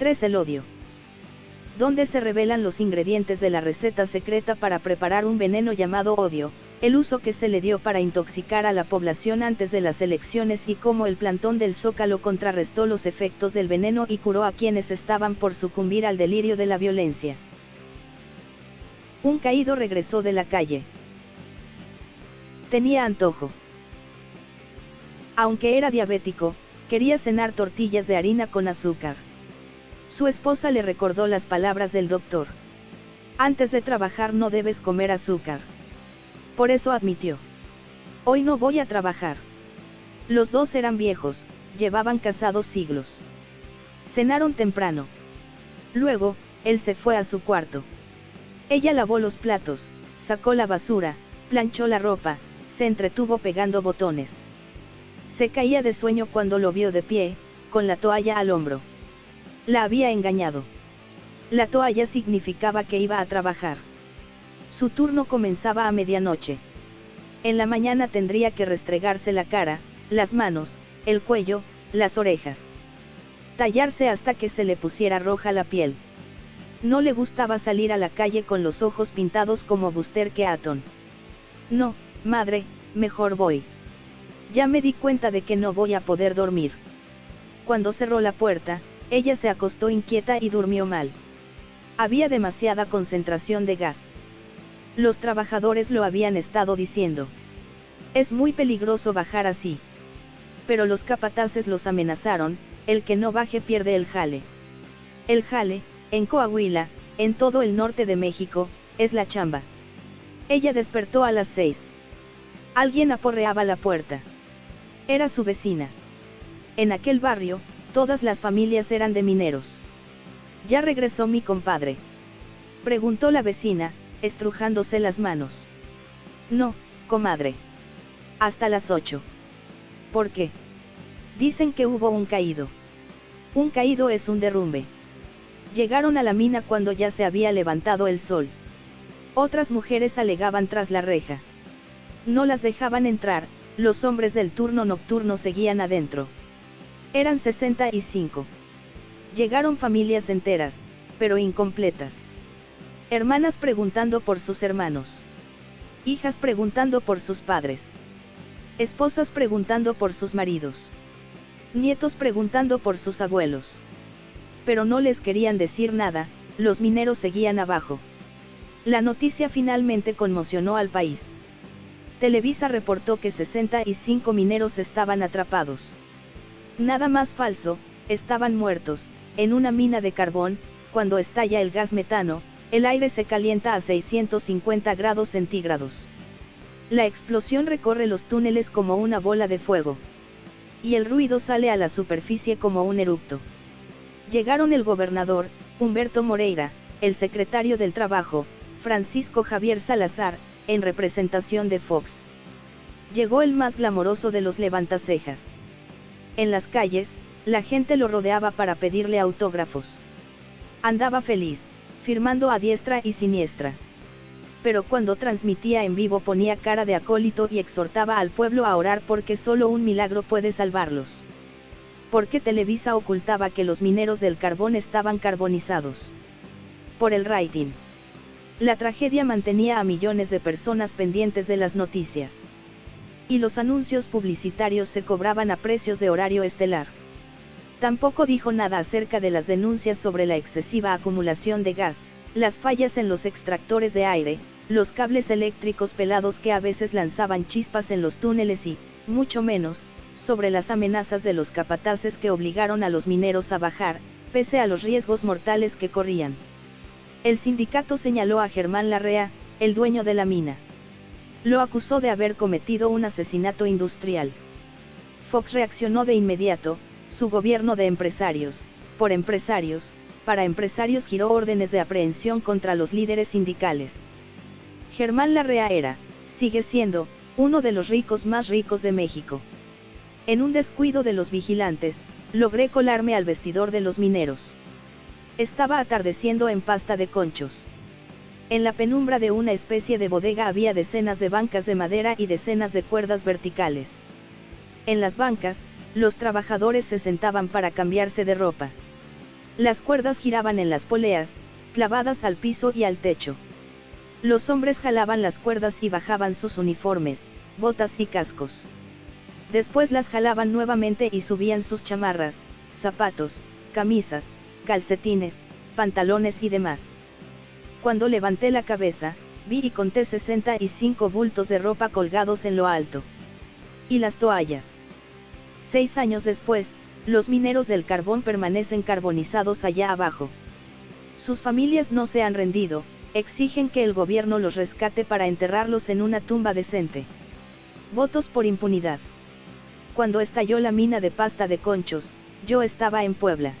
3. El odio. Donde se revelan los ingredientes de la receta secreta para preparar un veneno llamado odio, el uso que se le dio para intoxicar a la población antes de las elecciones y cómo el plantón del Zócalo contrarrestó los efectos del veneno y curó a quienes estaban por sucumbir al delirio de la violencia. Un caído regresó de la calle. Tenía antojo. Aunque era diabético, quería cenar tortillas de harina con azúcar. Su esposa le recordó las palabras del doctor. Antes de trabajar no debes comer azúcar. Por eso admitió. Hoy no voy a trabajar. Los dos eran viejos, llevaban casados siglos. Cenaron temprano. Luego, él se fue a su cuarto. Ella lavó los platos, sacó la basura, planchó la ropa, se entretuvo pegando botones. Se caía de sueño cuando lo vio de pie, con la toalla al hombro. La había engañado. La toalla significaba que iba a trabajar. Su turno comenzaba a medianoche. En la mañana tendría que restregarse la cara, las manos, el cuello, las orejas. Tallarse hasta que se le pusiera roja la piel. No le gustaba salir a la calle con los ojos pintados como Buster Keaton. No, madre, mejor voy. Ya me di cuenta de que no voy a poder dormir. Cuando cerró la puerta, ella se acostó inquieta y durmió mal. Había demasiada concentración de gas. Los trabajadores lo habían estado diciendo. Es muy peligroso bajar así. Pero los capataces los amenazaron, el que no baje pierde el jale. El jale, en Coahuila, en todo el norte de México, es la chamba. Ella despertó a las seis. Alguien aporreaba la puerta. Era su vecina. En aquel barrio, Todas las familias eran de mineros. ¿Ya regresó mi compadre? Preguntó la vecina, estrujándose las manos. No, comadre. Hasta las ocho. ¿Por qué? Dicen que hubo un caído. Un caído es un derrumbe. Llegaron a la mina cuando ya se había levantado el sol. Otras mujeres alegaban tras la reja. No las dejaban entrar, los hombres del turno nocturno seguían adentro. Eran 65. Llegaron familias enteras, pero incompletas. Hermanas preguntando por sus hermanos. Hijas preguntando por sus padres. Esposas preguntando por sus maridos. Nietos preguntando por sus abuelos. Pero no les querían decir nada, los mineros seguían abajo. La noticia finalmente conmocionó al país. Televisa reportó que 65 mineros estaban atrapados. Nada más falso, estaban muertos, en una mina de carbón, cuando estalla el gas metano, el aire se calienta a 650 grados centígrados. La explosión recorre los túneles como una bola de fuego. Y el ruido sale a la superficie como un eructo. Llegaron el gobernador, Humberto Moreira, el secretario del Trabajo, Francisco Javier Salazar, en representación de Fox. Llegó el más glamoroso de los levantacejas. En las calles, la gente lo rodeaba para pedirle autógrafos. Andaba feliz, firmando a diestra y siniestra. Pero cuando transmitía en vivo ponía cara de acólito y exhortaba al pueblo a orar porque solo un milagro puede salvarlos. Porque Televisa ocultaba que los mineros del carbón estaban carbonizados. Por el rating. La tragedia mantenía a millones de personas pendientes de las noticias y los anuncios publicitarios se cobraban a precios de horario estelar. Tampoco dijo nada acerca de las denuncias sobre la excesiva acumulación de gas, las fallas en los extractores de aire, los cables eléctricos pelados que a veces lanzaban chispas en los túneles y, mucho menos, sobre las amenazas de los capataces que obligaron a los mineros a bajar, pese a los riesgos mortales que corrían. El sindicato señaló a Germán Larrea, el dueño de la mina. Lo acusó de haber cometido un asesinato industrial. Fox reaccionó de inmediato, su gobierno de empresarios, por empresarios, para empresarios giró órdenes de aprehensión contra los líderes sindicales. Germán Larrea era, sigue siendo, uno de los ricos más ricos de México. En un descuido de los vigilantes, logré colarme al vestidor de los mineros. Estaba atardeciendo en pasta de conchos. En la penumbra de una especie de bodega había decenas de bancas de madera y decenas de cuerdas verticales. En las bancas, los trabajadores se sentaban para cambiarse de ropa. Las cuerdas giraban en las poleas, clavadas al piso y al techo. Los hombres jalaban las cuerdas y bajaban sus uniformes, botas y cascos. Después las jalaban nuevamente y subían sus chamarras, zapatos, camisas, calcetines, pantalones y demás. Cuando levanté la cabeza, vi y conté 65 bultos de ropa colgados en lo alto. Y las toallas. Seis años después, los mineros del carbón permanecen carbonizados allá abajo. Sus familias no se han rendido, exigen que el gobierno los rescate para enterrarlos en una tumba decente. Votos por impunidad. Cuando estalló la mina de pasta de conchos, yo estaba en Puebla.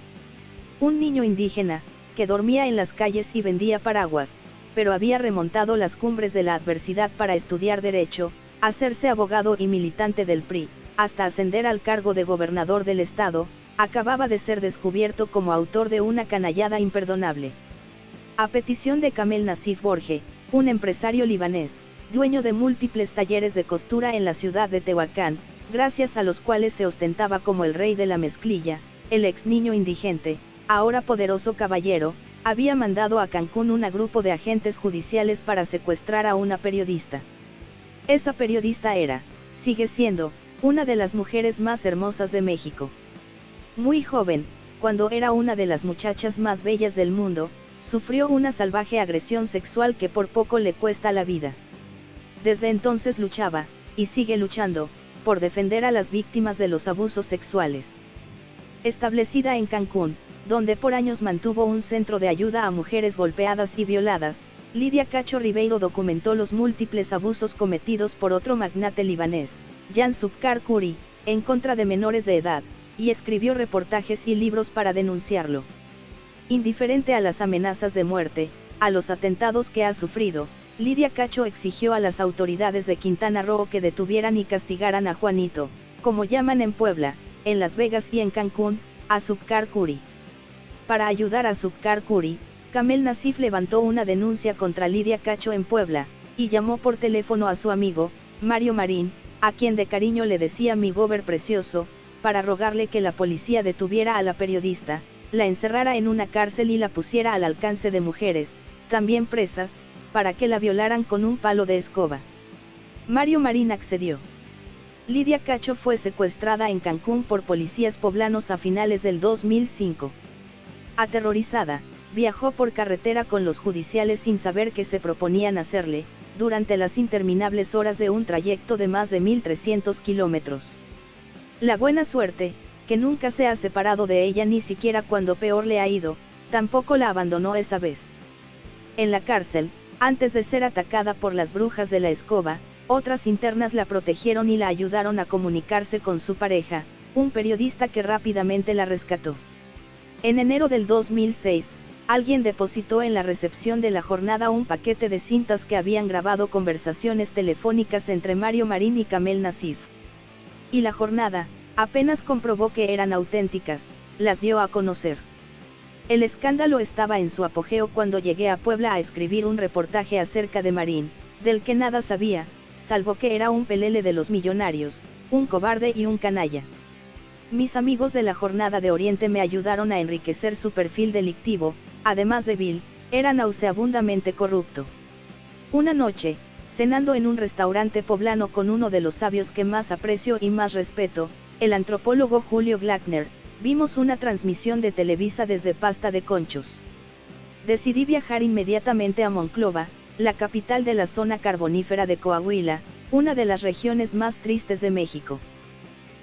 Un niño indígena, que dormía en las calles y vendía paraguas, pero había remontado las cumbres de la adversidad para estudiar derecho, hacerse abogado y militante del PRI, hasta ascender al cargo de gobernador del estado, acababa de ser descubierto como autor de una canallada imperdonable. A petición de Kamel Nasif Borge, un empresario libanés, dueño de múltiples talleres de costura en la ciudad de Tehuacán, gracias a los cuales se ostentaba como el rey de la mezclilla, el ex niño indigente, ahora poderoso caballero, había mandado a Cancún un grupo de agentes judiciales para secuestrar a una periodista. Esa periodista era, sigue siendo, una de las mujeres más hermosas de México. Muy joven, cuando era una de las muchachas más bellas del mundo, sufrió una salvaje agresión sexual que por poco le cuesta la vida. Desde entonces luchaba, y sigue luchando, por defender a las víctimas de los abusos sexuales. Establecida en Cancún, donde por años mantuvo un centro de ayuda a mujeres golpeadas y violadas, Lidia Cacho Ribeiro documentó los múltiples abusos cometidos por otro magnate libanés, Jan Subkar Kuri, en contra de menores de edad, y escribió reportajes y libros para denunciarlo. Indiferente a las amenazas de muerte, a los atentados que ha sufrido, Lidia Cacho exigió a las autoridades de Quintana Roo que detuvieran y castigaran a Juanito, como llaman en Puebla, en Las Vegas y en Cancún, a Subkar Kuri. Para ayudar a Subkar Kuri, Kamel Nasif levantó una denuncia contra Lidia Cacho en Puebla, y llamó por teléfono a su amigo, Mario Marín, a quien de cariño le decía mi gober precioso, para rogarle que la policía detuviera a la periodista, la encerrara en una cárcel y la pusiera al alcance de mujeres, también presas, para que la violaran con un palo de escoba. Mario Marín accedió. Lidia Cacho fue secuestrada en Cancún por policías poblanos a finales del 2005. Aterrorizada, viajó por carretera con los judiciales sin saber qué se proponían hacerle, durante las interminables horas de un trayecto de más de 1.300 kilómetros. La buena suerte, que nunca se ha separado de ella ni siquiera cuando peor le ha ido, tampoco la abandonó esa vez. En la cárcel, antes de ser atacada por las brujas de la escoba, otras internas la protegieron y la ayudaron a comunicarse con su pareja, un periodista que rápidamente la rescató. En enero del 2006, alguien depositó en la recepción de la jornada un paquete de cintas que habían grabado conversaciones telefónicas entre Mario Marín y Kamel Nasif. Y la jornada, apenas comprobó que eran auténticas, las dio a conocer. El escándalo estaba en su apogeo cuando llegué a Puebla a escribir un reportaje acerca de Marín, del que nada sabía, salvo que era un pelele de los millonarios, un cobarde y un canalla. Mis amigos de la jornada de Oriente me ayudaron a enriquecer su perfil delictivo, además de Bill, era nauseabundamente corrupto. Una noche, cenando en un restaurante poblano con uno de los sabios que más aprecio y más respeto, el antropólogo Julio Glackner, vimos una transmisión de Televisa desde Pasta de Conchos. Decidí viajar inmediatamente a Monclova, la capital de la zona carbonífera de Coahuila, una de las regiones más tristes de México.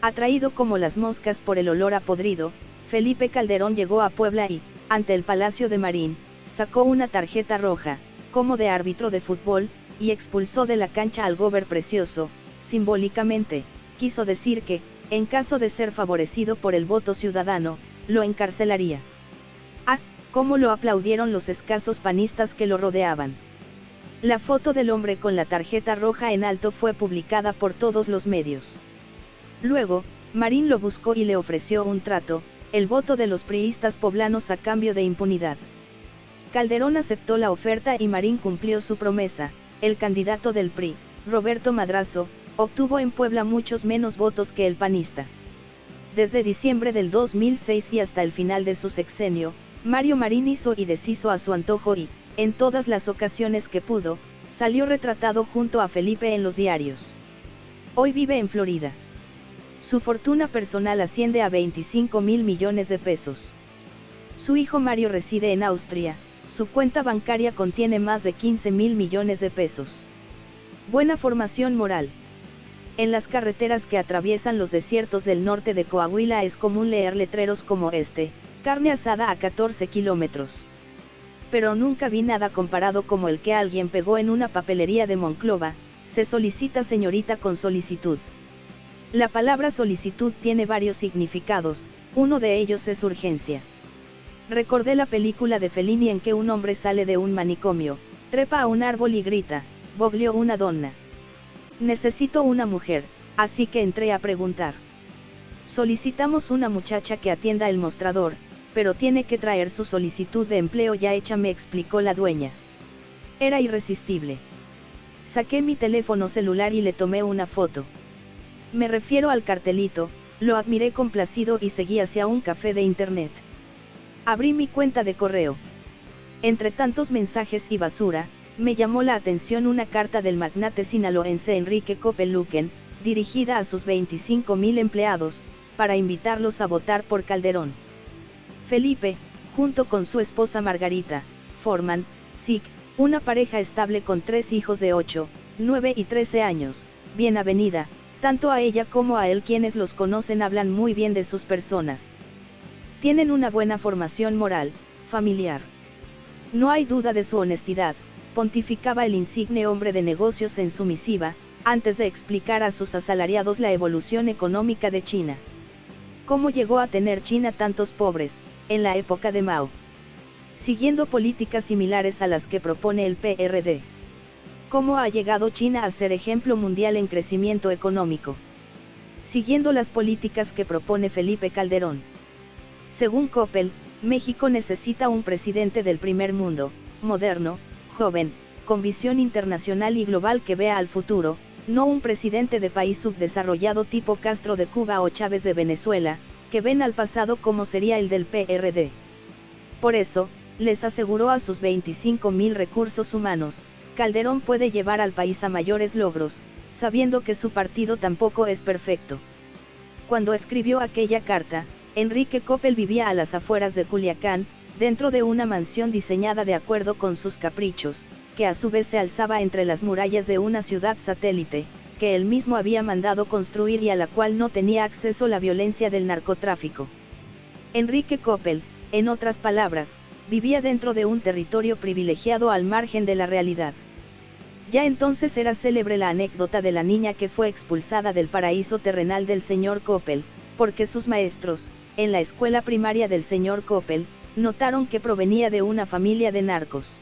Atraído como las moscas por el olor a podrido, Felipe Calderón llegó a Puebla y, ante el Palacio de Marín, sacó una tarjeta roja, como de árbitro de fútbol, y expulsó de la cancha al gober precioso, simbólicamente, quiso decir que, en caso de ser favorecido por el voto ciudadano, lo encarcelaría. Ah, cómo lo aplaudieron los escasos panistas que lo rodeaban. La foto del hombre con la tarjeta roja en alto fue publicada por todos los medios. Luego, Marín lo buscó y le ofreció un trato, el voto de los priistas poblanos a cambio de impunidad. Calderón aceptó la oferta y Marín cumplió su promesa, el candidato del PRI, Roberto Madrazo, obtuvo en Puebla muchos menos votos que el panista. Desde diciembre del 2006 y hasta el final de su sexenio, Mario Marín hizo y deshizo a su antojo y, en todas las ocasiones que pudo, salió retratado junto a Felipe en los diarios. Hoy vive en Florida. Su fortuna personal asciende a 25 mil millones de pesos. Su hijo Mario reside en Austria, su cuenta bancaria contiene más de 15 mil millones de pesos. Buena formación moral. En las carreteras que atraviesan los desiertos del norte de Coahuila es común leer letreros como este, carne asada a 14 kilómetros. Pero nunca vi nada comparado como el que alguien pegó en una papelería de Monclova, se solicita señorita con solicitud. La palabra solicitud tiene varios significados, uno de ellos es urgencia. Recordé la película de Fellini en que un hombre sale de un manicomio, trepa a un árbol y grita, Boglio una donna. Necesito una mujer, así que entré a preguntar. Solicitamos una muchacha que atienda el mostrador, pero tiene que traer su solicitud de empleo ya hecha, me explicó la dueña. Era irresistible. Saqué mi teléfono celular y le tomé una foto. Me refiero al cartelito, lo admiré complacido y seguí hacia un café de internet. Abrí mi cuenta de correo. Entre tantos mensajes y basura, me llamó la atención una carta del magnate sinaloense Enrique Copeluquen, dirigida a sus 25.000 empleados, para invitarlos a votar por Calderón. Felipe, junto con su esposa Margarita, forman, SIC, una pareja estable con tres hijos de 8, 9 y 13 años, bien avenida, tanto a ella como a él quienes los conocen hablan muy bien de sus personas. Tienen una buena formación moral, familiar. No hay duda de su honestidad, pontificaba el insigne hombre de negocios en su misiva, antes de explicar a sus asalariados la evolución económica de China. ¿Cómo llegó a tener China tantos pobres, en la época de Mao? Siguiendo políticas similares a las que propone el PRD. ¿Cómo ha llegado China a ser ejemplo mundial en crecimiento económico? Siguiendo las políticas que propone Felipe Calderón. Según Coppel, México necesita un presidente del primer mundo, moderno, joven, con visión internacional y global que vea al futuro, no un presidente de país subdesarrollado tipo Castro de Cuba o Chávez de Venezuela, que ven al pasado como sería el del PRD. Por eso, les aseguró a sus 25.000 recursos humanos, Calderón puede llevar al país a mayores logros, sabiendo que su partido tampoco es perfecto. Cuando escribió aquella carta, Enrique Coppel vivía a las afueras de Culiacán, dentro de una mansión diseñada de acuerdo con sus caprichos, que a su vez se alzaba entre las murallas de una ciudad satélite, que él mismo había mandado construir y a la cual no tenía acceso la violencia del narcotráfico. Enrique Coppel, en otras palabras, vivía dentro de un territorio privilegiado al margen de la realidad. Ya entonces era célebre la anécdota de la niña que fue expulsada del paraíso terrenal del señor Coppel, porque sus maestros, en la escuela primaria del señor Coppel, notaron que provenía de una familia de narcos.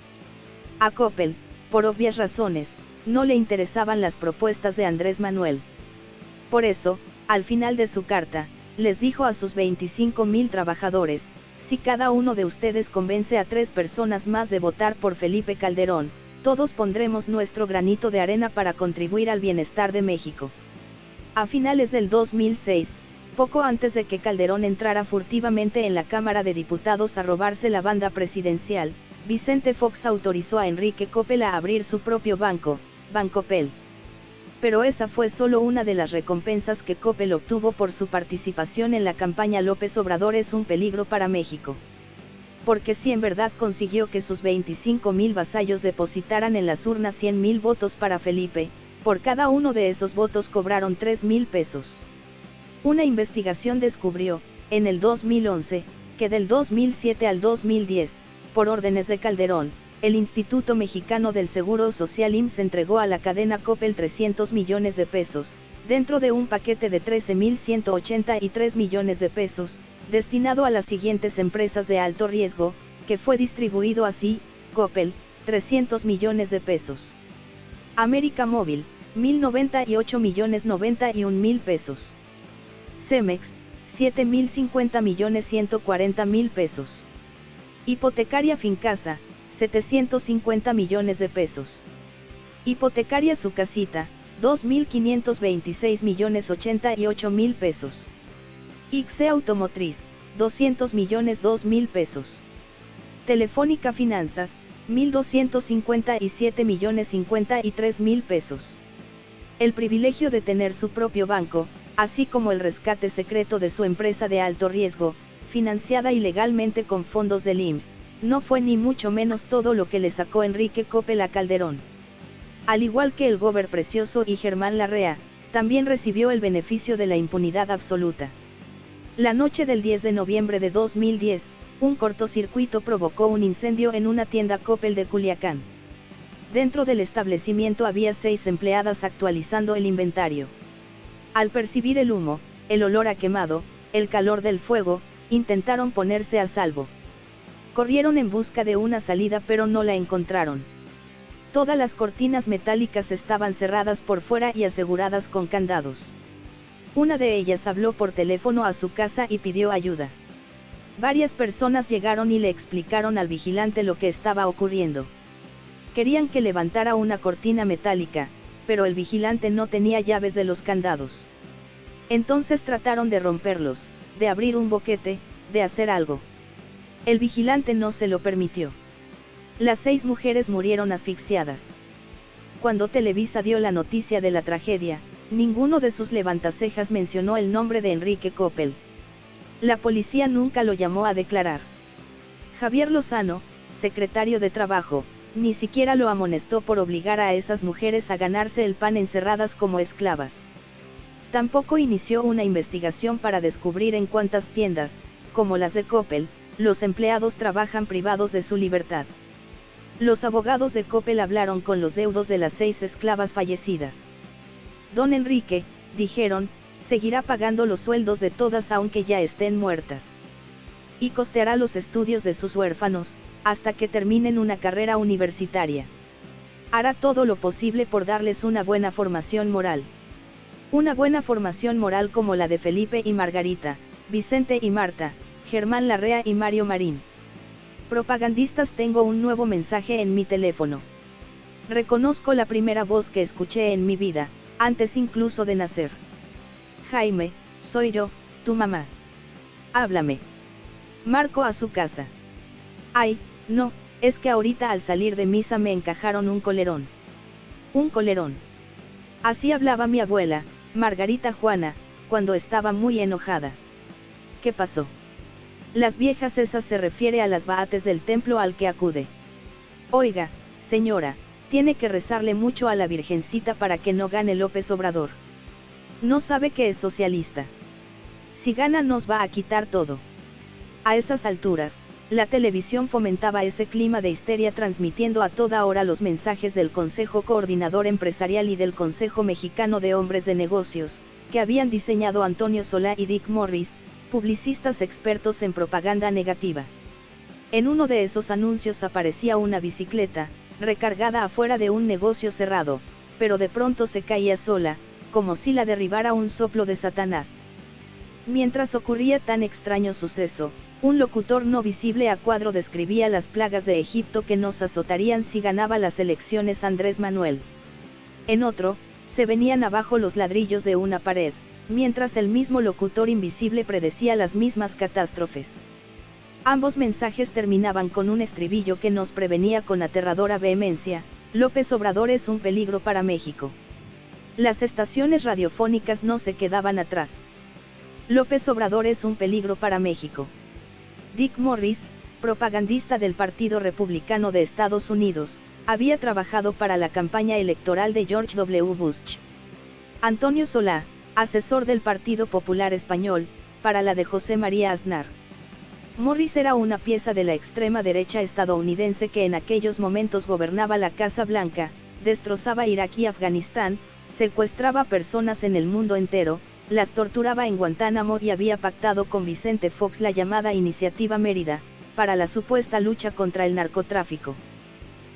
A Coppel, por obvias razones, no le interesaban las propuestas de Andrés Manuel. Por eso, al final de su carta, les dijo a sus 25.000 trabajadores, si cada uno de ustedes convence a tres personas más de votar por Felipe Calderón, todos pondremos nuestro granito de arena para contribuir al bienestar de México. A finales del 2006, poco antes de que Calderón entrara furtivamente en la Cámara de Diputados a robarse la banda presidencial, Vicente Fox autorizó a Enrique Coppel a abrir su propio banco, Bancopel. Pero esa fue solo una de las recompensas que Coppel obtuvo por su participación en la campaña López Obrador es un peligro para México. Porque si en verdad consiguió que sus 25.000 vasallos depositaran en las urnas 100.000 votos para Felipe, por cada uno de esos votos cobraron 3.000 pesos. Una investigación descubrió, en el 2011, que del 2007 al 2010, por órdenes de Calderón, el Instituto Mexicano del Seguro Social IMSS entregó a la cadena Coppel 300 millones de pesos, dentro de un paquete de 13.183 millones de pesos, destinado a las siguientes empresas de alto riesgo, que fue distribuido así, Coppel, 300 millones de pesos. América Móvil, 1.098 millones 91 mil pesos. Cemex, 7.050 millones 140 mil pesos. Hipotecaria Fincasa, 750 millones de pesos. Hipotecaria Su Casita, 2.526 millones 88 mil pesos. ICSE Automotriz, 200 millones 2 mil pesos. Telefónica Finanzas, 1.257 millones 53 mil pesos. El privilegio de tener su propio banco, así como el rescate secreto de su empresa de alto riesgo, financiada ilegalmente con fondos del IMSS, no fue ni mucho menos todo lo que le sacó Enrique Coppel Calderón. Al igual que el Gober Precioso y Germán Larrea, también recibió el beneficio de la impunidad absoluta. La noche del 10 de noviembre de 2010, un cortocircuito provocó un incendio en una tienda Coppel de Culiacán. Dentro del establecimiento había seis empleadas actualizando el inventario. Al percibir el humo, el olor a quemado, el calor del fuego, intentaron ponerse a salvo. Corrieron en busca de una salida pero no la encontraron. Todas las cortinas metálicas estaban cerradas por fuera y aseguradas con candados. Una de ellas habló por teléfono a su casa y pidió ayuda. Varias personas llegaron y le explicaron al vigilante lo que estaba ocurriendo. Querían que levantara una cortina metálica, pero el vigilante no tenía llaves de los candados. Entonces trataron de romperlos, de abrir un boquete, de hacer algo. El vigilante no se lo permitió. Las seis mujeres murieron asfixiadas. Cuando Televisa dio la noticia de la tragedia, ninguno de sus levantacejas mencionó el nombre de Enrique Coppel. La policía nunca lo llamó a declarar. Javier Lozano, secretario de Trabajo, ni siquiera lo amonestó por obligar a esas mujeres a ganarse el pan encerradas como esclavas. Tampoco inició una investigación para descubrir en cuántas tiendas, como las de Coppel, los empleados trabajan privados de su libertad. Los abogados de Coppel hablaron con los deudos de las seis esclavas fallecidas. Don Enrique, dijeron, seguirá pagando los sueldos de todas aunque ya estén muertas. Y costeará los estudios de sus huérfanos, hasta que terminen una carrera universitaria. Hará todo lo posible por darles una buena formación moral. Una buena formación moral como la de Felipe y Margarita, Vicente y Marta, Germán Larrea y Mario Marín. Propagandistas tengo un nuevo mensaje en mi teléfono. Reconozco la primera voz que escuché en mi vida, antes incluso de nacer. Jaime, soy yo, tu mamá. Háblame. Marco a su casa. Ay, no, es que ahorita al salir de misa me encajaron un colerón. Un colerón. Así hablaba mi abuela, Margarita Juana, cuando estaba muy enojada. ¿Qué pasó? Las viejas esas se refiere a las baates del templo al que acude. Oiga, señora, tiene que rezarle mucho a la Virgencita para que no gane López Obrador. No sabe que es socialista. Si gana nos va a quitar todo. A esas alturas, la televisión fomentaba ese clima de histeria transmitiendo a toda hora los mensajes del Consejo Coordinador Empresarial y del Consejo Mexicano de Hombres de Negocios, que habían diseñado Antonio Solá y Dick Morris, publicistas expertos en propaganda negativa. En uno de esos anuncios aparecía una bicicleta, recargada afuera de un negocio cerrado, pero de pronto se caía sola, como si la derribara un soplo de Satanás. Mientras ocurría tan extraño suceso, un locutor no visible a cuadro describía las plagas de Egipto que nos azotarían si ganaba las elecciones Andrés Manuel. En otro, se venían abajo los ladrillos de una pared, mientras el mismo locutor invisible predecía las mismas catástrofes. Ambos mensajes terminaban con un estribillo que nos prevenía con aterradora vehemencia, López Obrador es un peligro para México. Las estaciones radiofónicas no se quedaban atrás. López Obrador es un peligro para México. Dick Morris, propagandista del Partido Republicano de Estados Unidos, había trabajado para la campaña electoral de George W. Bush. Antonio Solá, asesor del Partido Popular Español, para la de José María Aznar. Morris era una pieza de la extrema derecha estadounidense que en aquellos momentos gobernaba la Casa Blanca, destrozaba Irak y Afganistán, secuestraba personas en el mundo entero, las torturaba en Guantánamo y había pactado con Vicente Fox la llamada Iniciativa Mérida, para la supuesta lucha contra el narcotráfico.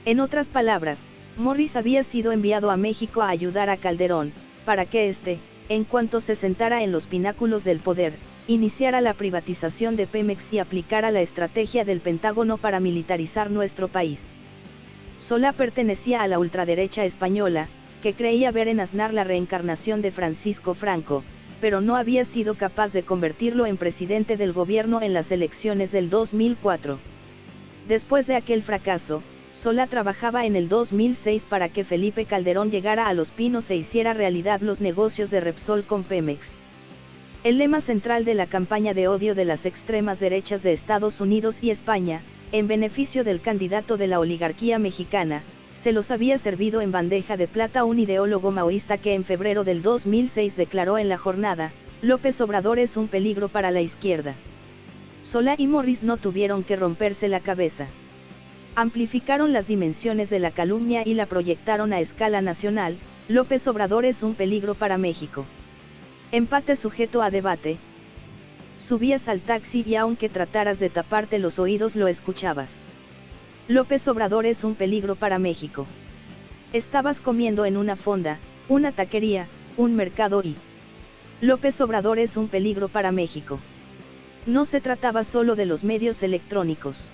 En otras palabras, Morris había sido enviado a México a ayudar a Calderón, para que éste, en cuanto se sentara en los pináculos del poder, iniciara la privatización de Pemex y aplicara la estrategia del Pentágono para militarizar nuestro país. Solá pertenecía a la ultraderecha española, que creía ver en Aznar la reencarnación de Francisco Franco, pero no había sido capaz de convertirlo en presidente del gobierno en las elecciones del 2004. Después de aquel fracaso, Solá trabajaba en el 2006 para que Felipe Calderón llegara a Los Pinos e hiciera realidad los negocios de Repsol con Pemex. El lema central de la campaña de odio de las extremas derechas de Estados Unidos y España, en beneficio del candidato de la oligarquía mexicana, se los había servido en bandeja de plata un ideólogo maoísta que en febrero del 2006 declaró en la jornada, López Obrador es un peligro para la izquierda. Solá y Morris no tuvieron que romperse la cabeza. Amplificaron las dimensiones de la calumnia y la proyectaron a escala nacional, López Obrador es un peligro para México. Empate sujeto a debate. Subías al taxi y aunque trataras de taparte los oídos lo escuchabas. López Obrador es un peligro para México. Estabas comiendo en una fonda, una taquería, un mercado y... López Obrador es un peligro para México. No se trataba solo de los medios electrónicos.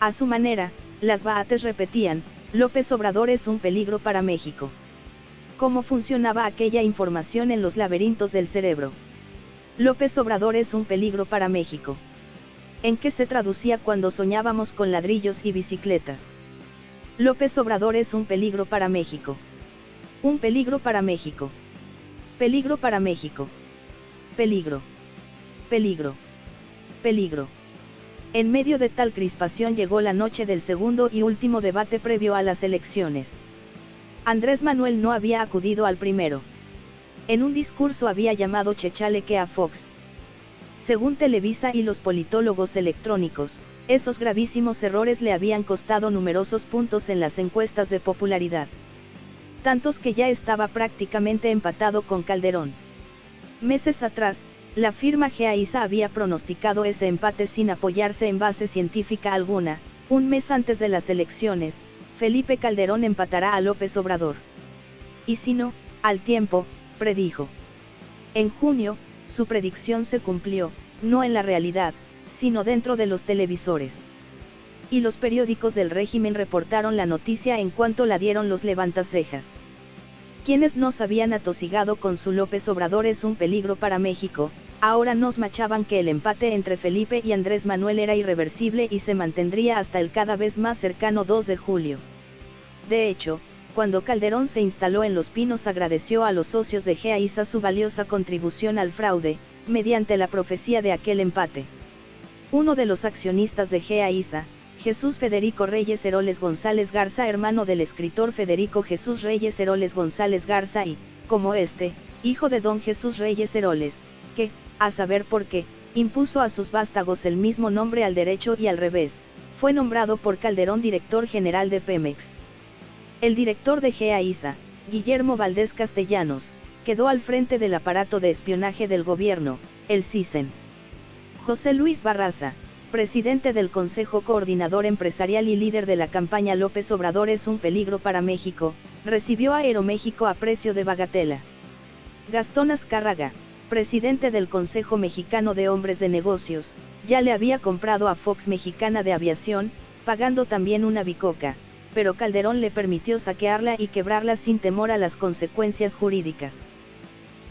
A su manera, las Baates repetían, López Obrador es un peligro para México cómo funcionaba aquella información en los laberintos del cerebro. López Obrador es un peligro para México. ¿En qué se traducía cuando soñábamos con ladrillos y bicicletas? López Obrador es un peligro para México. Un peligro para México. Peligro para México. Peligro. Peligro. Peligro. En medio de tal crispación llegó la noche del segundo y último debate previo a las elecciones. Andrés Manuel no había acudido al primero. En un discurso había llamado chechaleque a Fox. Según Televisa y los politólogos electrónicos, esos gravísimos errores le habían costado numerosos puntos en las encuestas de popularidad. Tantos que ya estaba prácticamente empatado con Calderón. Meses atrás, la firma GAISA había pronosticado ese empate sin apoyarse en base científica alguna, un mes antes de las elecciones, Felipe Calderón empatará a López Obrador. Y si no, al tiempo, predijo. En junio, su predicción se cumplió, no en la realidad, sino dentro de los televisores. Y los periódicos del régimen reportaron la noticia en cuanto la dieron los levantacejas. Quienes nos habían atosigado con su López Obrador es un peligro para México, ahora nos machaban que el empate entre Felipe y Andrés Manuel era irreversible y se mantendría hasta el cada vez más cercano 2 de julio. De hecho, cuando Calderón se instaló en Los Pinos agradeció a los socios de GEAISA su valiosa contribución al fraude, mediante la profecía de aquel empate. Uno de los accionistas de GEAISA, Jesús Federico Reyes Heroles González Garza, hermano del escritor Federico Jesús Reyes Heroles González Garza y, como este, hijo de don Jesús Reyes Heroles, que, a saber por qué, impuso a sus vástagos el mismo nombre al derecho y al revés, fue nombrado por Calderón director general de Pemex. El director de GEAISA, Guillermo Valdés Castellanos, quedó al frente del aparato de espionaje del gobierno, el CISEN. José Luis Barraza, presidente del Consejo Coordinador Empresarial y líder de la campaña López Obrador es un peligro para México, recibió a Aeroméxico a precio de bagatela. Gastón Azcárraga, presidente del Consejo Mexicano de Hombres de Negocios, ya le había comprado a Fox Mexicana de Aviación, pagando también una bicoca, pero Calderón le permitió saquearla y quebrarla sin temor a las consecuencias jurídicas.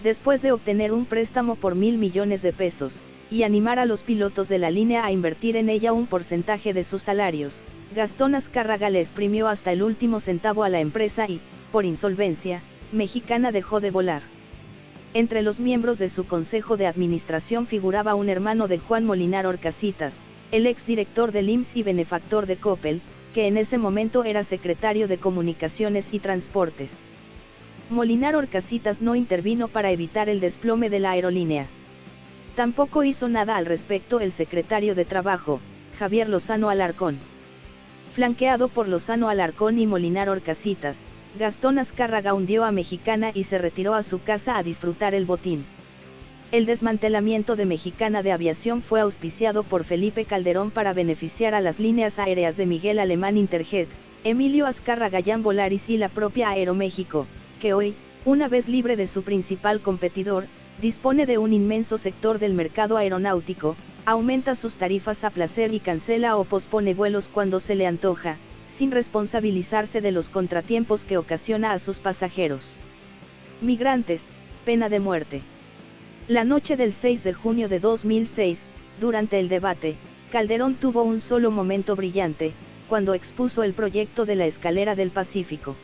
Después de obtener un préstamo por mil millones de pesos, y animar a los pilotos de la línea a invertir en ella un porcentaje de sus salarios, Gastón Azcárraga le exprimió hasta el último centavo a la empresa y, por insolvencia, Mexicana dejó de volar. Entre los miembros de su consejo de administración figuraba un hermano de Juan Molinar Orcasitas, el exdirector del IMSS y benefactor de Coppel, que en ese momento era secretario de Comunicaciones y Transportes. Molinar Orcasitas no intervino para evitar el desplome de la aerolínea. Tampoco hizo nada al respecto el secretario de Trabajo, Javier Lozano Alarcón. Flanqueado por Lozano Alarcón y Molinar Orcasitas, Gastón Azcárraga hundió a Mexicana y se retiró a su casa a disfrutar el botín. El desmantelamiento de Mexicana de Aviación fue auspiciado por Felipe Calderón para beneficiar a las líneas aéreas de Miguel Alemán Interjet, Emilio Azcárraga Jan Volaris y la propia Aeroméxico, que hoy, una vez libre de su principal competidor, dispone de un inmenso sector del mercado aeronáutico, aumenta sus tarifas a placer y cancela o pospone vuelos cuando se le antoja, sin responsabilizarse de los contratiempos que ocasiona a sus pasajeros. Migrantes, pena de muerte. La noche del 6 de junio de 2006, durante el debate, Calderón tuvo un solo momento brillante, cuando expuso el proyecto de la escalera del Pacífico.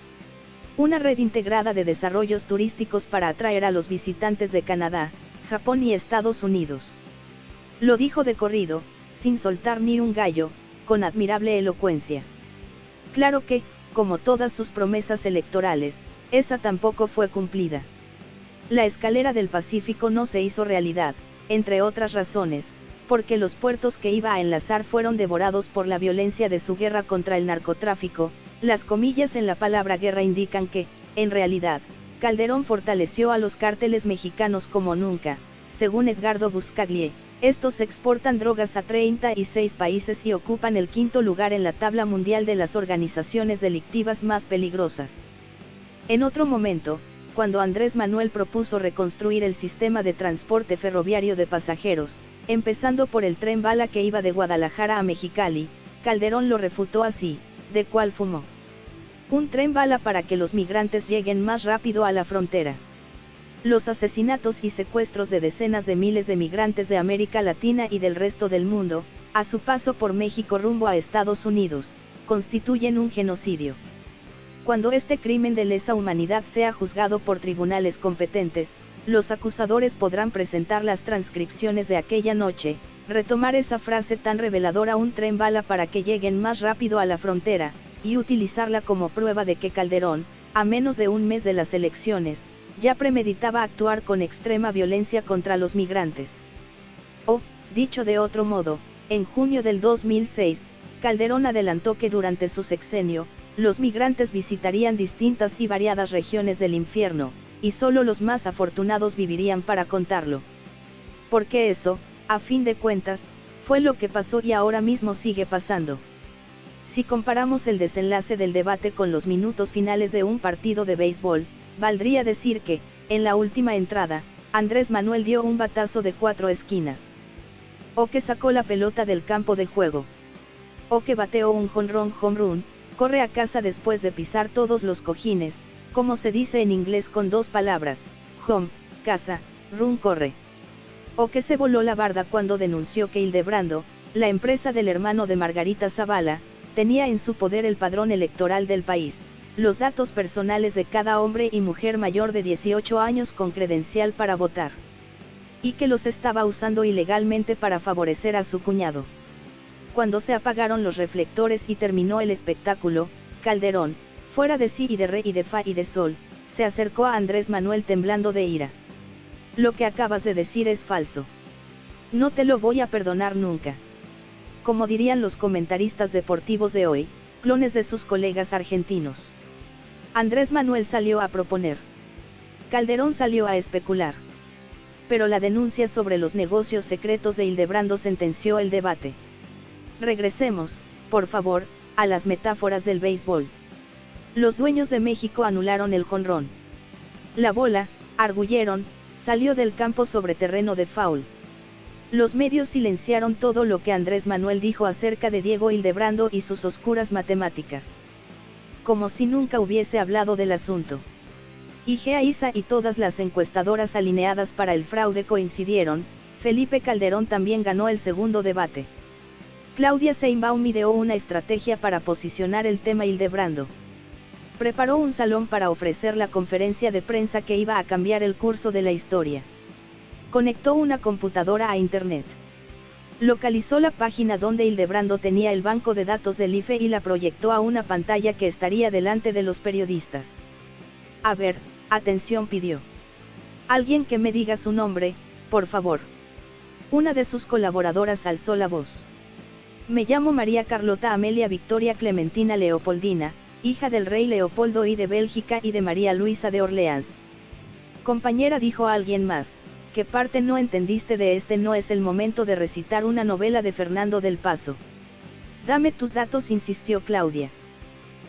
Una red integrada de desarrollos turísticos para atraer a los visitantes de Canadá, Japón y Estados Unidos. Lo dijo de corrido, sin soltar ni un gallo, con admirable elocuencia. Claro que, como todas sus promesas electorales, esa tampoco fue cumplida. La escalera del Pacífico no se hizo realidad, entre otras razones, porque los puertos que iba a enlazar fueron devorados por la violencia de su guerra contra el narcotráfico, las comillas en la palabra guerra indican que, en realidad, Calderón fortaleció a los cárteles mexicanos como nunca, según Edgardo Buscaglie, estos exportan drogas a 36 países y ocupan el quinto lugar en la tabla mundial de las organizaciones delictivas más peligrosas. En otro momento, cuando Andrés Manuel propuso reconstruir el sistema de transporte ferroviario de pasajeros, empezando por el tren bala que iba de Guadalajara a Mexicali, Calderón lo refutó así, de cuál fumó. Un tren bala para que los migrantes lleguen más rápido a la frontera. Los asesinatos y secuestros de decenas de miles de migrantes de América Latina y del resto del mundo, a su paso por México rumbo a Estados Unidos, constituyen un genocidio. Cuando este crimen de lesa humanidad sea juzgado por tribunales competentes, los acusadores podrán presentar las transcripciones de aquella noche, retomar esa frase tan reveladora un tren bala para que lleguen más rápido a la frontera, y utilizarla como prueba de que Calderón, a menos de un mes de las elecciones, ya premeditaba actuar con extrema violencia contra los migrantes. O, dicho de otro modo, en junio del 2006, Calderón adelantó que durante su sexenio, los migrantes visitarían distintas y variadas regiones del infierno, y solo los más afortunados vivirían para contarlo. Porque eso, a fin de cuentas, fue lo que pasó y ahora mismo sigue pasando. Si comparamos el desenlace del debate con los minutos finales de un partido de béisbol, Valdría decir que, en la última entrada, Andrés Manuel dio un batazo de cuatro esquinas. O que sacó la pelota del campo de juego. O que bateó un jonrón home run, corre a casa después de pisar todos los cojines, como se dice en inglés con dos palabras, home, casa, run corre. O que se voló la barda cuando denunció que Hildebrando, la empresa del hermano de Margarita Zavala, tenía en su poder el padrón electoral del país los datos personales de cada hombre y mujer mayor de 18 años con credencial para votar. Y que los estaba usando ilegalmente para favorecer a su cuñado. Cuando se apagaron los reflectores y terminó el espectáculo, Calderón, fuera de sí y de re y de fa y de sol, se acercó a Andrés Manuel temblando de ira. Lo que acabas de decir es falso. No te lo voy a perdonar nunca. Como dirían los comentaristas deportivos de hoy, clones de sus colegas argentinos. Andrés Manuel salió a proponer. Calderón salió a especular. Pero la denuncia sobre los negocios secretos de Hildebrando sentenció el debate. Regresemos, por favor, a las metáforas del béisbol. Los dueños de México anularon el jonrón. La bola, arguyeron, salió del campo sobre terreno de foul. Los medios silenciaron todo lo que Andrés Manuel dijo acerca de Diego Hildebrando y sus oscuras matemáticas como si nunca hubiese hablado del asunto. Igea Isa y todas las encuestadoras alineadas para el fraude coincidieron, Felipe Calderón también ganó el segundo debate. Claudia Seinbaum ideó una estrategia para posicionar el tema Hildebrando. Preparó un salón para ofrecer la conferencia de prensa que iba a cambiar el curso de la historia. Conectó una computadora a Internet. Localizó la página donde Hildebrando tenía el banco de datos del IFE y la proyectó a una pantalla que estaría delante de los periodistas. A ver, atención pidió. Alguien que me diga su nombre, por favor. Una de sus colaboradoras alzó la voz. Me llamo María Carlota Amelia Victoria Clementina Leopoldina, hija del rey Leopoldo I de Bélgica y de María Luisa de Orleans. Compañera dijo alguien más, ¿Qué parte no entendiste de este? No es el momento de recitar una novela de Fernando del Paso. Dame tus datos, insistió Claudia.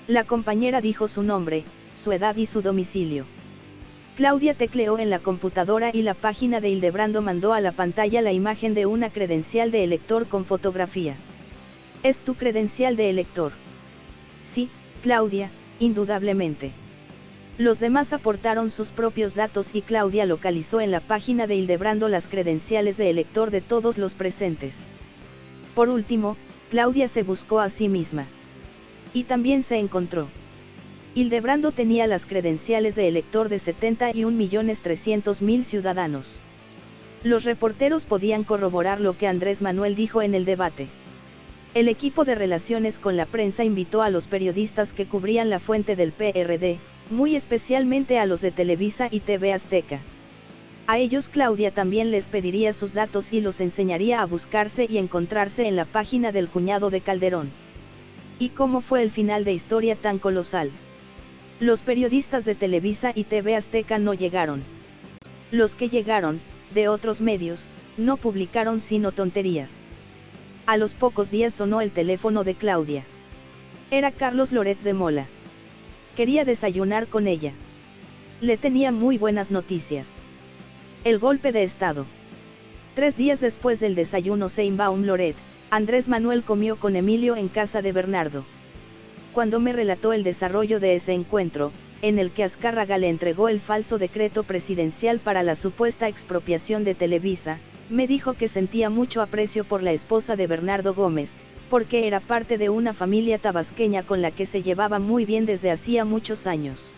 La compañera dijo su nombre, su edad y su domicilio. Claudia tecleó en la computadora y la página de Hildebrando mandó a la pantalla la imagen de una credencial de elector con fotografía. ¿Es tu credencial de elector? Sí, Claudia, indudablemente. Los demás aportaron sus propios datos y Claudia localizó en la página de Hildebrando las credenciales de elector de todos los presentes. Por último, Claudia se buscó a sí misma. Y también se encontró. Hildebrando tenía las credenciales de elector de 71.300.000 ciudadanos. Los reporteros podían corroborar lo que Andrés Manuel dijo en el debate. El equipo de relaciones con la prensa invitó a los periodistas que cubrían la fuente del PRD, muy especialmente a los de Televisa y TV Azteca. A ellos Claudia también les pediría sus datos y los enseñaría a buscarse y encontrarse en la página del cuñado de Calderón. ¿Y cómo fue el final de historia tan colosal? Los periodistas de Televisa y TV Azteca no llegaron. Los que llegaron, de otros medios, no publicaron sino tonterías. A los pocos días sonó el teléfono de Claudia. Era Carlos Loret de Mola. Quería desayunar con ella. Le tenía muy buenas noticias. El golpe de Estado. Tres días después del desayuno Seinbaum Loret, Andrés Manuel comió con Emilio en casa de Bernardo. Cuando me relató el desarrollo de ese encuentro, en el que Azcárraga le entregó el falso decreto presidencial para la supuesta expropiación de Televisa, me dijo que sentía mucho aprecio por la esposa de Bernardo Gómez, porque era parte de una familia tabasqueña con la que se llevaba muy bien desde hacía muchos años.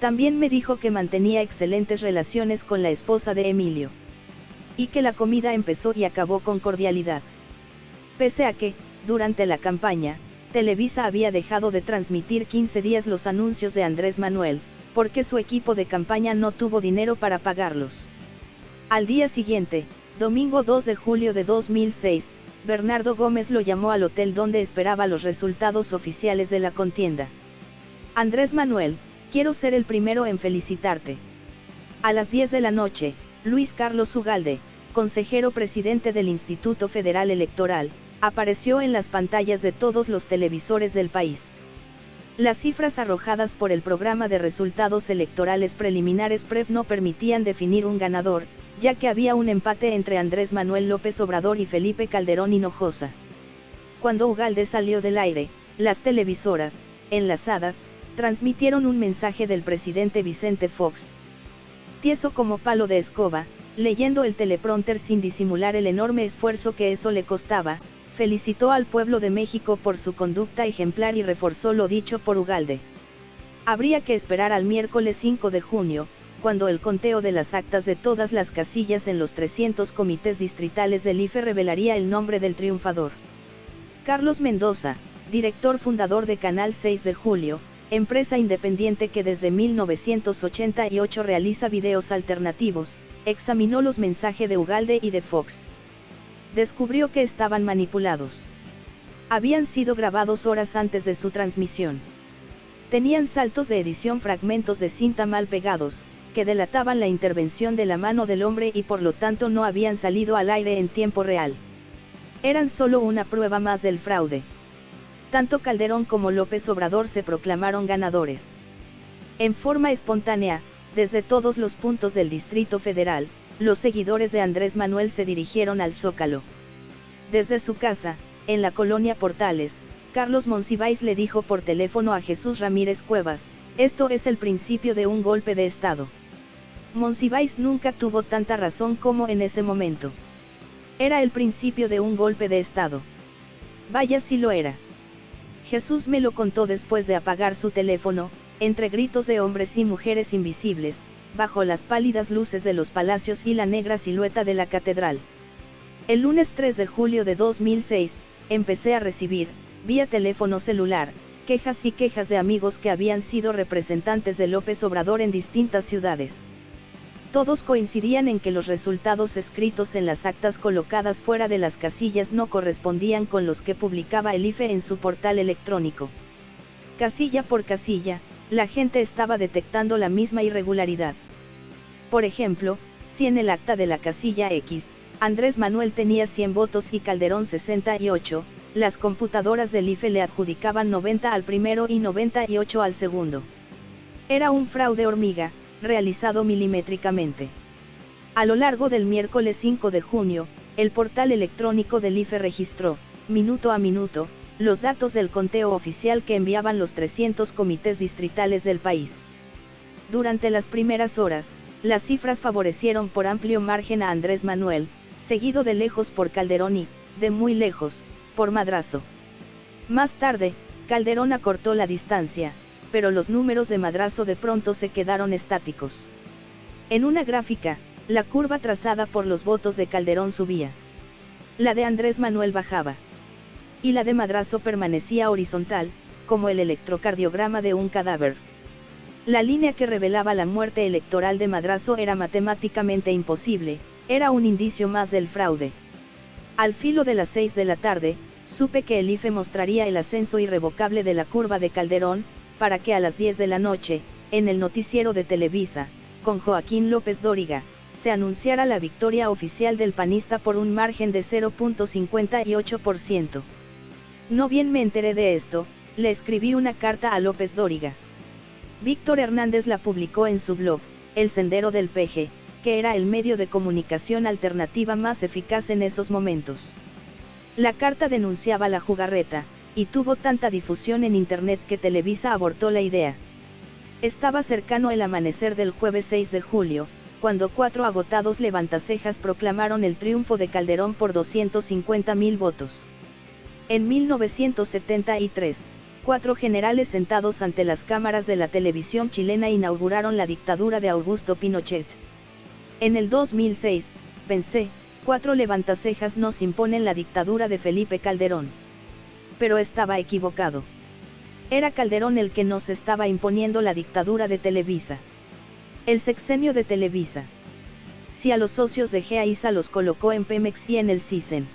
También me dijo que mantenía excelentes relaciones con la esposa de Emilio. Y que la comida empezó y acabó con cordialidad. Pese a que, durante la campaña, Televisa había dejado de transmitir 15 días los anuncios de Andrés Manuel, porque su equipo de campaña no tuvo dinero para pagarlos. Al día siguiente, domingo 2 de julio de 2006, Bernardo Gómez lo llamó al hotel donde esperaba los resultados oficiales de la contienda. Andrés Manuel, Quiero ser el primero en felicitarte. A las 10 de la noche, Luis Carlos Ugalde, consejero presidente del Instituto Federal Electoral, apareció en las pantallas de todos los televisores del país. Las cifras arrojadas por el programa de resultados electorales preliminares PREP no permitían definir un ganador, ya que había un empate entre Andrés Manuel López Obrador y Felipe Calderón Hinojosa. Cuando Ugalde salió del aire, las televisoras, enlazadas, transmitieron un mensaje del presidente Vicente Fox. Tieso como palo de escoba, leyendo el teleprompter sin disimular el enorme esfuerzo que eso le costaba, felicitó al pueblo de México por su conducta ejemplar y reforzó lo dicho por Ugalde. Habría que esperar al miércoles 5 de junio, cuando el conteo de las actas de todas las casillas en los 300 comités distritales del IFE revelaría el nombre del triunfador. Carlos Mendoza, director fundador de Canal 6 de Julio, empresa independiente que desde 1988 realiza videos alternativos, examinó los mensajes de Ugalde y de Fox. Descubrió que estaban manipulados. Habían sido grabados horas antes de su transmisión. Tenían saltos de edición fragmentos de cinta mal pegados, que delataban la intervención de la mano del hombre y por lo tanto no habían salido al aire en tiempo real. Eran solo una prueba más del fraude tanto Calderón como López Obrador se proclamaron ganadores. En forma espontánea, desde todos los puntos del Distrito Federal, los seguidores de Andrés Manuel se dirigieron al Zócalo. Desde su casa, en la colonia Portales, Carlos Monsiváis le dijo por teléfono a Jesús Ramírez Cuevas, esto es el principio de un golpe de Estado. Monsiváis nunca tuvo tanta razón como en ese momento. Era el principio de un golpe de Estado. Vaya si lo era. Jesús me lo contó después de apagar su teléfono, entre gritos de hombres y mujeres invisibles, bajo las pálidas luces de los palacios y la negra silueta de la catedral. El lunes 3 de julio de 2006, empecé a recibir, vía teléfono celular, quejas y quejas de amigos que habían sido representantes de López Obrador en distintas ciudades. Todos coincidían en que los resultados escritos en las actas colocadas fuera de las casillas no correspondían con los que publicaba el IFE en su portal electrónico. Casilla por casilla, la gente estaba detectando la misma irregularidad. Por ejemplo, si en el acta de la casilla X, Andrés Manuel tenía 100 votos y Calderón 68, las computadoras del IFE le adjudicaban 90 al primero y 98 al segundo. Era un fraude hormiga, realizado milimétricamente. A lo largo del miércoles 5 de junio, el portal electrónico del IFE registró, minuto a minuto, los datos del conteo oficial que enviaban los 300 comités distritales del país. Durante las primeras horas, las cifras favorecieron por amplio margen a Andrés Manuel, seguido de lejos por Calderón y, de muy lejos, por madrazo. Más tarde, Calderón acortó la distancia, pero los números de madrazo de pronto se quedaron estáticos. En una gráfica, la curva trazada por los votos de Calderón subía. La de Andrés Manuel bajaba. Y la de madrazo permanecía horizontal, como el electrocardiograma de un cadáver. La línea que revelaba la muerte electoral de Madrazo era matemáticamente imposible, era un indicio más del fraude. Al filo de las 6 de la tarde, supe que el IFE mostraría el ascenso irrevocable de la curva de Calderón, para que a las 10 de la noche, en el noticiero de Televisa, con Joaquín López Dóriga, se anunciara la victoria oficial del panista por un margen de 0.58%. No bien me enteré de esto, le escribí una carta a López Dóriga. Víctor Hernández la publicó en su blog, El Sendero del Peje, que era el medio de comunicación alternativa más eficaz en esos momentos. La carta denunciaba la jugarreta, y tuvo tanta difusión en Internet que Televisa abortó la idea. Estaba cercano el amanecer del jueves 6 de julio, cuando cuatro agotados levantacejas proclamaron el triunfo de Calderón por 250.000 votos. En 1973, cuatro generales sentados ante las cámaras de la televisión chilena inauguraron la dictadura de Augusto Pinochet. En el 2006, pensé, cuatro levantacejas nos imponen la dictadura de Felipe Calderón. Pero estaba equivocado. Era Calderón el que nos estaba imponiendo la dictadura de Televisa. El sexenio de Televisa. Si a los socios de GEAISA los colocó en Pemex y en el CISEN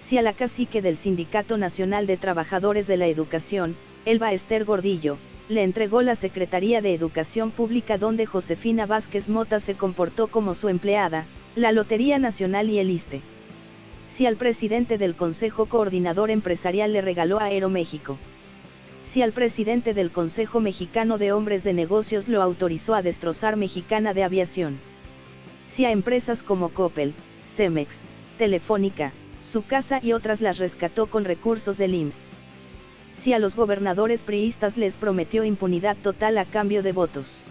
si a la cacique del Sindicato Nacional de Trabajadores de la Educación, Elba Esther Gordillo, le entregó la Secretaría de Educación Pública donde Josefina Vázquez Mota se comportó como su empleada, la Lotería Nacional y el ISTE. Si al presidente del Consejo Coordinador Empresarial le regaló Aeroméxico. Si al presidente del Consejo Mexicano de Hombres de Negocios lo autorizó a destrozar Mexicana de Aviación. Si a empresas como Coppel, Cemex, Telefónica, su casa y otras las rescató con recursos del IMSS. Si a los gobernadores priistas les prometió impunidad total a cambio de votos.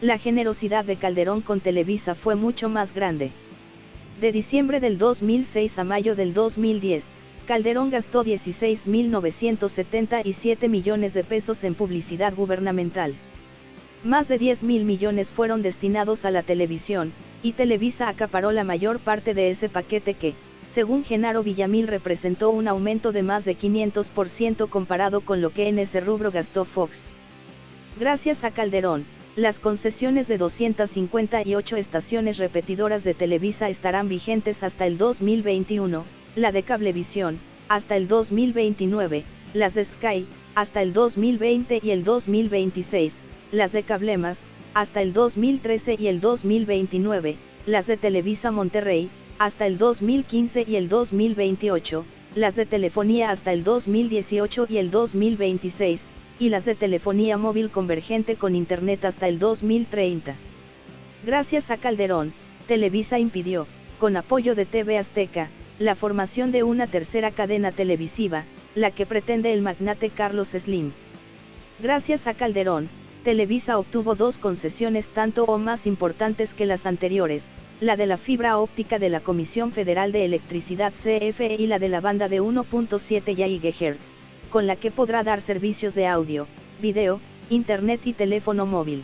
La generosidad de Calderón con Televisa fue mucho más grande. De diciembre del 2006 a mayo del 2010, Calderón gastó 16.977 millones de pesos en publicidad gubernamental. Más de 10 mil millones fueron destinados a la televisión, y Televisa acaparó la mayor parte de ese paquete que, según Genaro Villamil representó un aumento de más de 500% comparado con lo que en ese rubro gastó Fox. Gracias a Calderón, las concesiones de 258 estaciones repetidoras de Televisa estarán vigentes hasta el 2021, la de Cablevisión, hasta el 2029, las de Sky, hasta el 2020 y el 2026, las de Cablemas, hasta el 2013 y el 2029, las de Televisa Monterrey, hasta el 2015 y el 2028, las de telefonía hasta el 2018 y el 2026, y las de telefonía móvil convergente con Internet hasta el 2030. Gracias a Calderón, Televisa impidió, con apoyo de TV Azteca, la formación de una tercera cadena televisiva, la que pretende el magnate Carlos Slim. Gracias a Calderón, Televisa obtuvo dos concesiones tanto o más importantes que las anteriores, la de la fibra óptica de la Comisión Federal de Electricidad CFE y la de la banda de 1.7 GHz, con la que podrá dar servicios de audio, video, internet y teléfono móvil.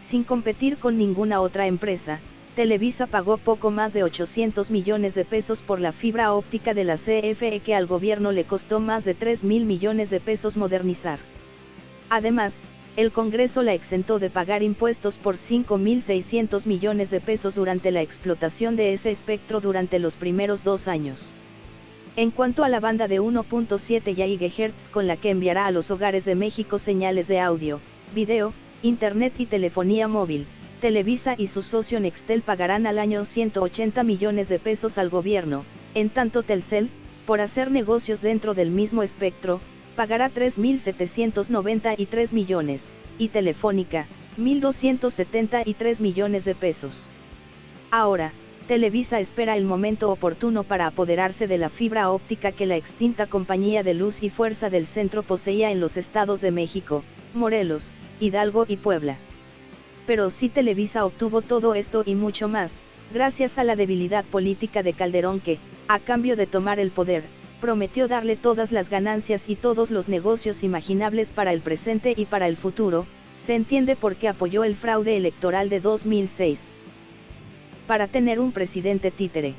Sin competir con ninguna otra empresa, Televisa pagó poco más de 800 millones de pesos por la fibra óptica de la CFE que al gobierno le costó más de 3 mil millones de pesos modernizar. Además, el Congreso la exentó de pagar impuestos por 5.600 millones de pesos durante la explotación de ese espectro durante los primeros dos años. En cuanto a la banda de 1.7 GHz con la que enviará a los hogares de México señales de audio, video, internet y telefonía móvil, Televisa y su socio Nextel pagarán al año 180 millones de pesos al gobierno, en tanto Telcel, por hacer negocios dentro del mismo espectro, pagará 3.793 millones, y Telefónica, 1.273 millones de pesos. Ahora, Televisa espera el momento oportuno para apoderarse de la fibra óptica que la extinta compañía de luz y fuerza del centro poseía en los estados de México, Morelos, Hidalgo y Puebla. Pero si Televisa obtuvo todo esto y mucho más, gracias a la debilidad política de Calderón que, a cambio de tomar el poder, prometió darle todas las ganancias y todos los negocios imaginables para el presente y para el futuro, se entiende por qué apoyó el fraude electoral de 2006. Para tener un presidente títere.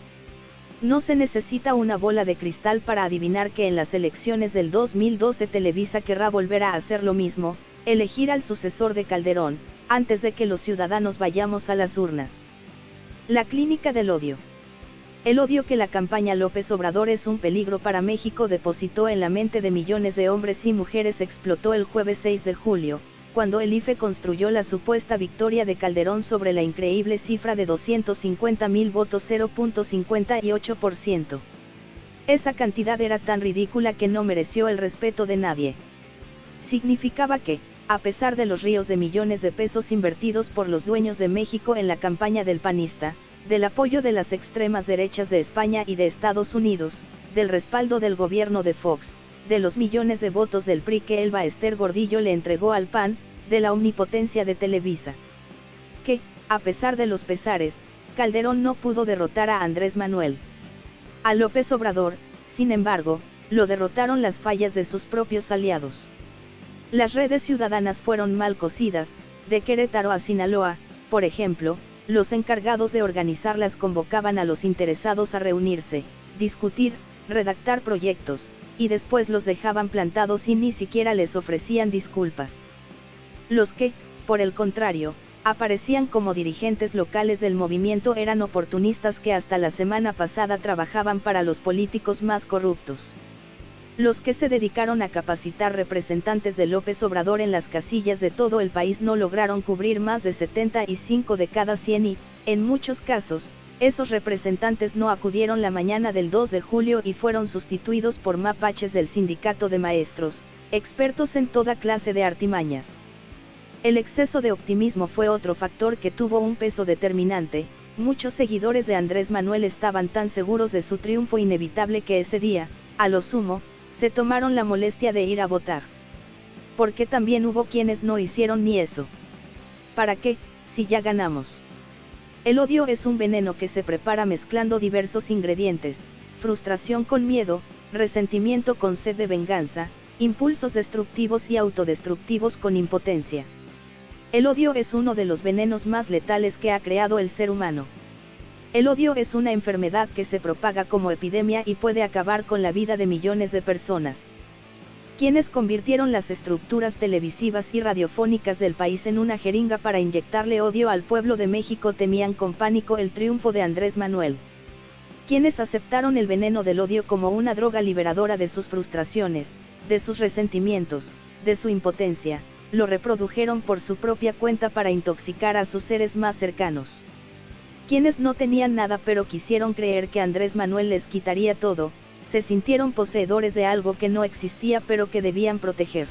No se necesita una bola de cristal para adivinar que en las elecciones del 2012 Televisa querrá volver a hacer lo mismo, elegir al sucesor de Calderón, antes de que los ciudadanos vayamos a las urnas. La clínica del odio. El odio que la campaña López Obrador es un peligro para México depositó en la mente de millones de hombres y mujeres explotó el jueves 6 de julio, cuando el IFE construyó la supuesta victoria de Calderón sobre la increíble cifra de 250 mil votos 0.58%. Esa cantidad era tan ridícula que no mereció el respeto de nadie. Significaba que, a pesar de los ríos de millones de pesos invertidos por los dueños de México en la campaña del panista, del apoyo de las extremas derechas de España y de Estados Unidos, del respaldo del gobierno de Fox, de los millones de votos del PRI que Elba Ester Gordillo le entregó al PAN, de la omnipotencia de Televisa. Que, a pesar de los pesares, Calderón no pudo derrotar a Andrés Manuel. A López Obrador, sin embargo, lo derrotaron las fallas de sus propios aliados. Las redes ciudadanas fueron mal cocidas, de Querétaro a Sinaloa, por ejemplo, los encargados de organizarlas convocaban a los interesados a reunirse, discutir, redactar proyectos, y después los dejaban plantados y ni siquiera les ofrecían disculpas. Los que, por el contrario, aparecían como dirigentes locales del movimiento eran oportunistas que hasta la semana pasada trabajaban para los políticos más corruptos. Los que se dedicaron a capacitar representantes de López Obrador en las casillas de todo el país no lograron cubrir más de 75 de cada 100 y, en muchos casos, esos representantes no acudieron la mañana del 2 de julio y fueron sustituidos por mapaches del sindicato de maestros, expertos en toda clase de artimañas. El exceso de optimismo fue otro factor que tuvo un peso determinante, muchos seguidores de Andrés Manuel estaban tan seguros de su triunfo inevitable que ese día, a lo sumo, se tomaron la molestia de ir a votar. Porque también hubo quienes no hicieron ni eso. ¿Para qué, si ya ganamos? El odio es un veneno que se prepara mezclando diversos ingredientes, frustración con miedo, resentimiento con sed de venganza, impulsos destructivos y autodestructivos con impotencia. El odio es uno de los venenos más letales que ha creado el ser humano. El odio es una enfermedad que se propaga como epidemia y puede acabar con la vida de millones de personas. Quienes convirtieron las estructuras televisivas y radiofónicas del país en una jeringa para inyectarle odio al pueblo de México temían con pánico el triunfo de Andrés Manuel. Quienes aceptaron el veneno del odio como una droga liberadora de sus frustraciones, de sus resentimientos, de su impotencia, lo reprodujeron por su propia cuenta para intoxicar a sus seres más cercanos. Quienes no tenían nada pero quisieron creer que Andrés Manuel les quitaría todo, se sintieron poseedores de algo que no existía pero que debían proteger.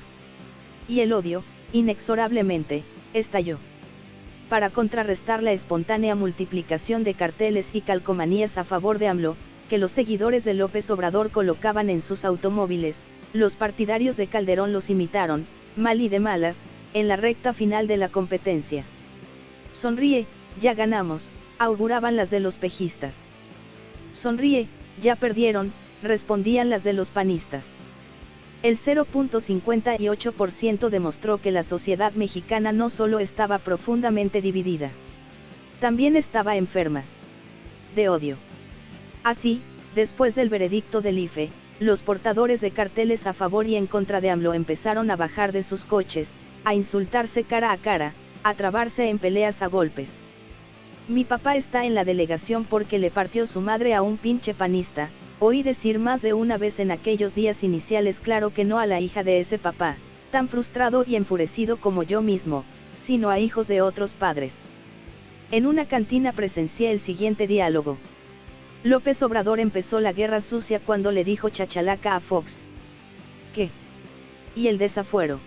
Y el odio, inexorablemente, estalló. Para contrarrestar la espontánea multiplicación de carteles y calcomanías a favor de AMLO, que los seguidores de López Obrador colocaban en sus automóviles, los partidarios de Calderón los imitaron, mal y de malas, en la recta final de la competencia. Sonríe, ya ganamos, auguraban las de los pejistas. Sonríe, ya perdieron, respondían las de los panistas. El 0.58% demostró que la sociedad mexicana no solo estaba profundamente dividida, también estaba enferma. De odio. Así, después del veredicto del IFE, los portadores de carteles a favor y en contra de AMLO empezaron a bajar de sus coches, a insultarse cara a cara, a trabarse en peleas a golpes. Mi papá está en la delegación porque le partió su madre a un pinche panista, oí decir más de una vez en aquellos días iniciales claro que no a la hija de ese papá, tan frustrado y enfurecido como yo mismo, sino a hijos de otros padres. En una cantina presencié el siguiente diálogo. López Obrador empezó la guerra sucia cuando le dijo chachalaca a Fox. ¿Qué? Y el desafuero.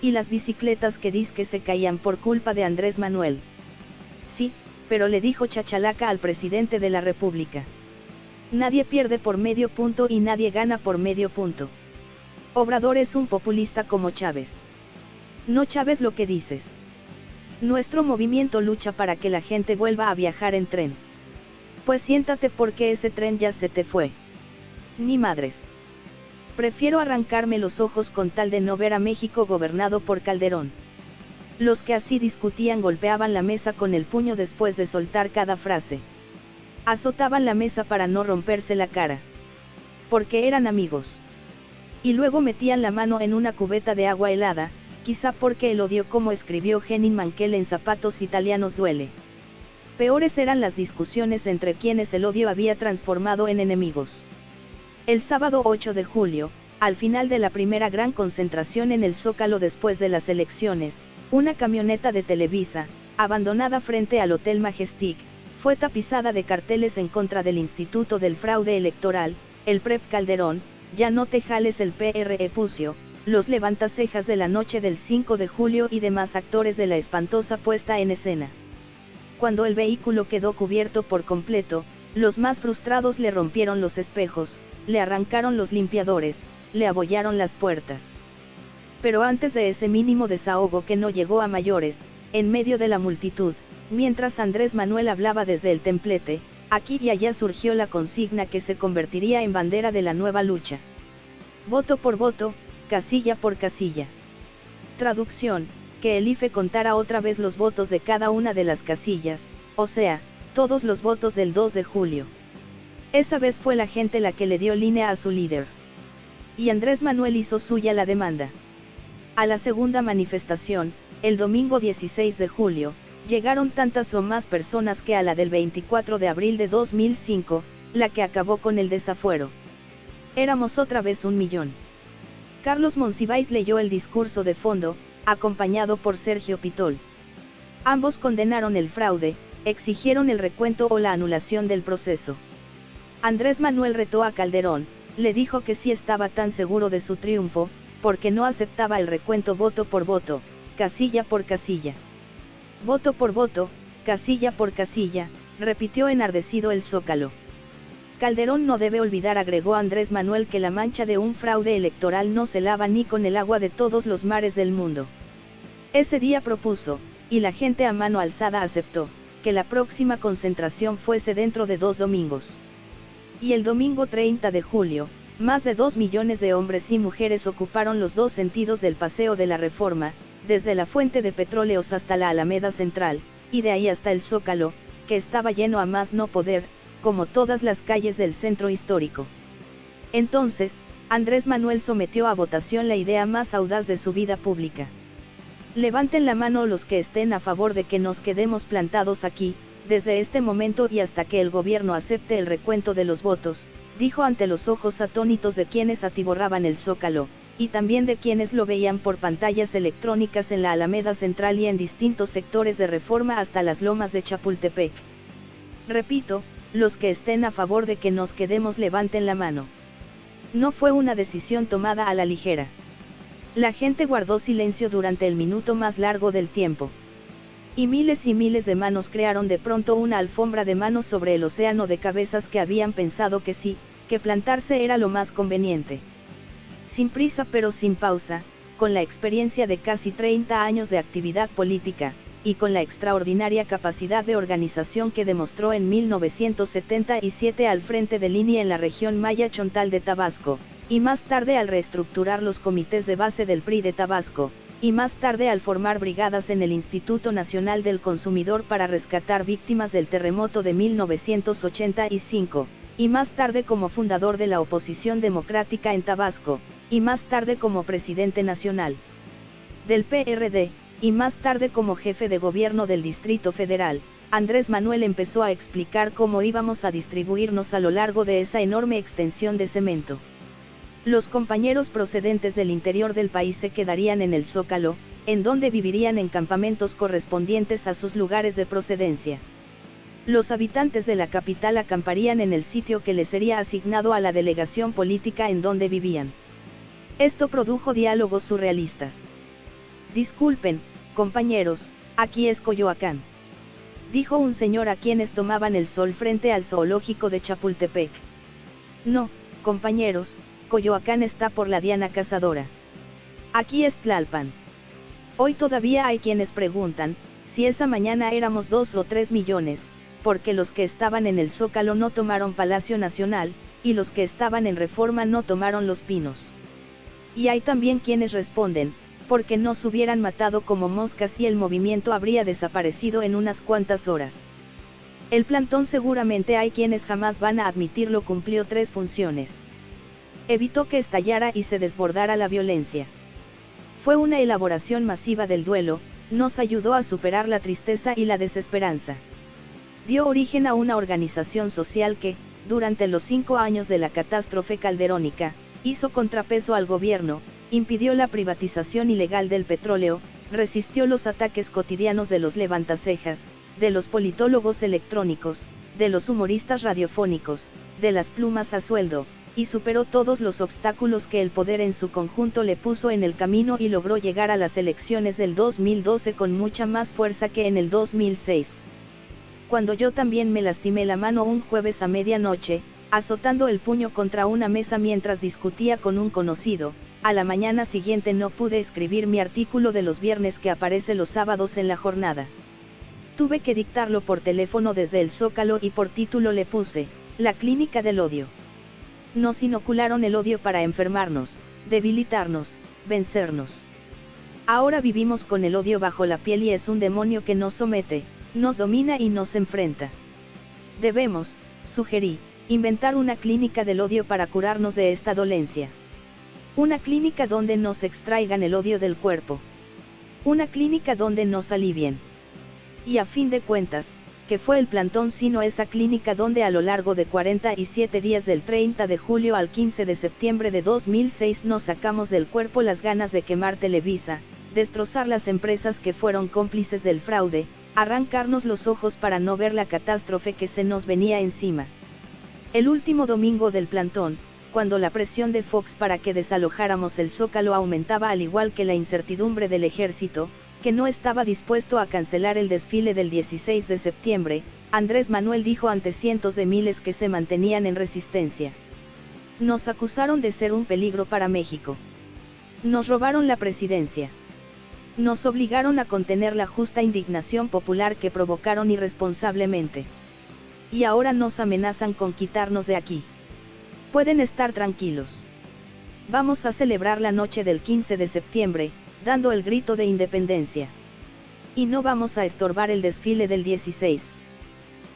Y las bicicletas que que se caían por culpa de Andrés Manuel. Sí, pero le dijo chachalaca al presidente de la República. Nadie pierde por medio punto y nadie gana por medio punto. Obrador es un populista como Chávez. No Chávez lo que dices. Nuestro movimiento lucha para que la gente vuelva a viajar en tren. Pues siéntate porque ese tren ya se te fue. Ni madres. Prefiero arrancarme los ojos con tal de no ver a México gobernado por Calderón. Los que así discutían golpeaban la mesa con el puño después de soltar cada frase. Azotaban la mesa para no romperse la cara. Porque eran amigos. Y luego metían la mano en una cubeta de agua helada, quizá porque el odio como escribió Henning Mankell en Zapatos Italianos duele. Peores eran las discusiones entre quienes el odio había transformado en enemigos. El sábado 8 de julio, al final de la primera gran concentración en el Zócalo después de las elecciones, una camioneta de Televisa, abandonada frente al Hotel Majestic, fue tapizada de carteles en contra del Instituto del Fraude Electoral, el PREP Calderón, ya no te jales el PRE Pucio, los levantacejas de la noche del 5 de julio y demás actores de la espantosa puesta en escena. Cuando el vehículo quedó cubierto por completo, los más frustrados le rompieron los espejos, le arrancaron los limpiadores, le abollaron las puertas. Pero antes de ese mínimo desahogo que no llegó a mayores, en medio de la multitud, mientras Andrés Manuel hablaba desde el templete, aquí y allá surgió la consigna que se convertiría en bandera de la nueva lucha. Voto por voto, casilla por casilla. Traducción, que el IFE contara otra vez los votos de cada una de las casillas, o sea, todos los votos del 2 de julio. Esa vez fue la gente la que le dio línea a su líder. Y Andrés Manuel hizo suya la demanda. A la segunda manifestación, el domingo 16 de julio, llegaron tantas o más personas que a la del 24 de abril de 2005, la que acabó con el desafuero. Éramos otra vez un millón. Carlos Monsiváis leyó el discurso de fondo, acompañado por Sergio Pitol. Ambos condenaron el fraude, exigieron el recuento o la anulación del proceso. Andrés Manuel retó a Calderón, le dijo que si estaba tan seguro de su triunfo, porque no aceptaba el recuento voto por voto, casilla por casilla. Voto por voto, casilla por casilla, repitió enardecido el zócalo. Calderón no debe olvidar, agregó Andrés Manuel, que la mancha de un fraude electoral no se lava ni con el agua de todos los mares del mundo. Ese día propuso, y la gente a mano alzada aceptó, que la próxima concentración fuese dentro de dos domingos. Y el domingo 30 de julio, más de dos millones de hombres y mujeres ocuparon los dos sentidos del Paseo de la Reforma, desde la fuente de petróleos hasta la Alameda Central, y de ahí hasta el Zócalo, que estaba lleno a más no poder, como todas las calles del centro histórico. Entonces, Andrés Manuel sometió a votación la idea más audaz de su vida pública. Levanten la mano los que estén a favor de que nos quedemos plantados aquí, desde este momento y hasta que el gobierno acepte el recuento de los votos, dijo ante los ojos atónitos de quienes atiborraban el zócalo, y también de quienes lo veían por pantallas electrónicas en la Alameda Central y en distintos sectores de reforma hasta las lomas de Chapultepec. Repito, los que estén a favor de que nos quedemos levanten la mano. No fue una decisión tomada a la ligera. La gente guardó silencio durante el minuto más largo del tiempo. Y miles y miles de manos crearon de pronto una alfombra de manos sobre el océano de cabezas que habían pensado que sí, que plantarse era lo más conveniente. Sin prisa pero sin pausa, con la experiencia de casi 30 años de actividad política, y con la extraordinaria capacidad de organización que demostró en 1977 al frente de línea en la región Maya Chontal de Tabasco, y más tarde al reestructurar los comités de base del PRI de Tabasco, y más tarde al formar brigadas en el Instituto Nacional del Consumidor para rescatar víctimas del terremoto de 1985, y más tarde como fundador de la oposición democrática en Tabasco, y más tarde como presidente nacional del PRD, y más tarde como jefe de gobierno del Distrito Federal, Andrés Manuel empezó a explicar cómo íbamos a distribuirnos a lo largo de esa enorme extensión de cemento. Los compañeros procedentes del interior del país se quedarían en el Zócalo, en donde vivirían en campamentos correspondientes a sus lugares de procedencia. Los habitantes de la capital acamparían en el sitio que les sería asignado a la delegación política en donde vivían. Esto produjo diálogos surrealistas. Disculpen, compañeros, aquí es Coyoacán. Dijo un señor a quienes tomaban el sol frente al zoológico de Chapultepec. No, compañeros, Coyoacán está por la Diana Cazadora. Aquí es Tlalpan. Hoy todavía hay quienes preguntan, si esa mañana éramos dos o tres millones, porque los que estaban en el Zócalo no tomaron Palacio Nacional, y los que estaban en Reforma no tomaron Los Pinos. Y hay también quienes responden, porque nos hubieran matado como moscas y el movimiento habría desaparecido en unas cuantas horas. El plantón seguramente hay quienes jamás van a admitirlo cumplió tres funciones. Evitó que estallara y se desbordara la violencia. Fue una elaboración masiva del duelo, nos ayudó a superar la tristeza y la desesperanza. Dio origen a una organización social que, durante los cinco años de la catástrofe calderónica, hizo contrapeso al gobierno, impidió la privatización ilegal del petróleo, resistió los ataques cotidianos de los levantacejas, de los politólogos electrónicos, de los humoristas radiofónicos, de las plumas a sueldo, y superó todos los obstáculos que el poder en su conjunto le puso en el camino y logró llegar a las elecciones del 2012 con mucha más fuerza que en el 2006. Cuando yo también me lastimé la mano un jueves a medianoche, azotando el puño contra una mesa mientras discutía con un conocido, a la mañana siguiente no pude escribir mi artículo de los viernes que aparece los sábados en la jornada. Tuve que dictarlo por teléfono desde el Zócalo y por título le puse, La Clínica del Odio. Nos inocularon el odio para enfermarnos, debilitarnos, vencernos. Ahora vivimos con el odio bajo la piel y es un demonio que nos somete, nos domina y nos enfrenta. Debemos, sugerí, inventar una clínica del odio para curarnos de esta dolencia. Una clínica donde nos extraigan el odio del cuerpo. Una clínica donde nos alivien. Y a fin de cuentas, que fue el plantón sino esa clínica donde a lo largo de 47 días del 30 de julio al 15 de septiembre de 2006 nos sacamos del cuerpo las ganas de quemar Televisa, destrozar las empresas que fueron cómplices del fraude, arrancarnos los ojos para no ver la catástrofe que se nos venía encima. El último domingo del plantón, cuando la presión de Fox para que desalojáramos el zócalo aumentaba al igual que la incertidumbre del ejército, que no estaba dispuesto a cancelar el desfile del 16 de septiembre, Andrés Manuel dijo ante cientos de miles que se mantenían en resistencia. Nos acusaron de ser un peligro para México. Nos robaron la presidencia. Nos obligaron a contener la justa indignación popular que provocaron irresponsablemente. Y ahora nos amenazan con quitarnos de aquí. Pueden estar tranquilos. Vamos a celebrar la noche del 15 de septiembre, dando el grito de independencia. Y no vamos a estorbar el desfile del 16.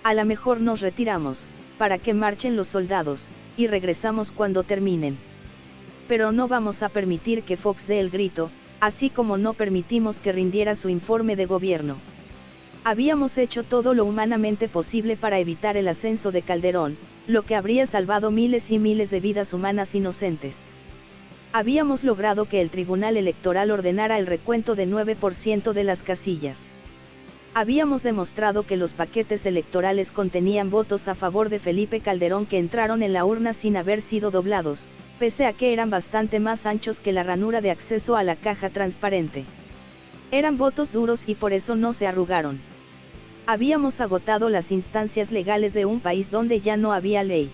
A lo mejor nos retiramos, para que marchen los soldados, y regresamos cuando terminen. Pero no vamos a permitir que Fox dé el grito, así como no permitimos que rindiera su informe de gobierno. Habíamos hecho todo lo humanamente posible para evitar el ascenso de Calderón, lo que habría salvado miles y miles de vidas humanas inocentes. Habíamos logrado que el Tribunal Electoral ordenara el recuento de 9% de las casillas. Habíamos demostrado que los paquetes electorales contenían votos a favor de Felipe Calderón que entraron en la urna sin haber sido doblados, pese a que eran bastante más anchos que la ranura de acceso a la caja transparente. Eran votos duros y por eso no se arrugaron. Habíamos agotado las instancias legales de un país donde ya no había ley.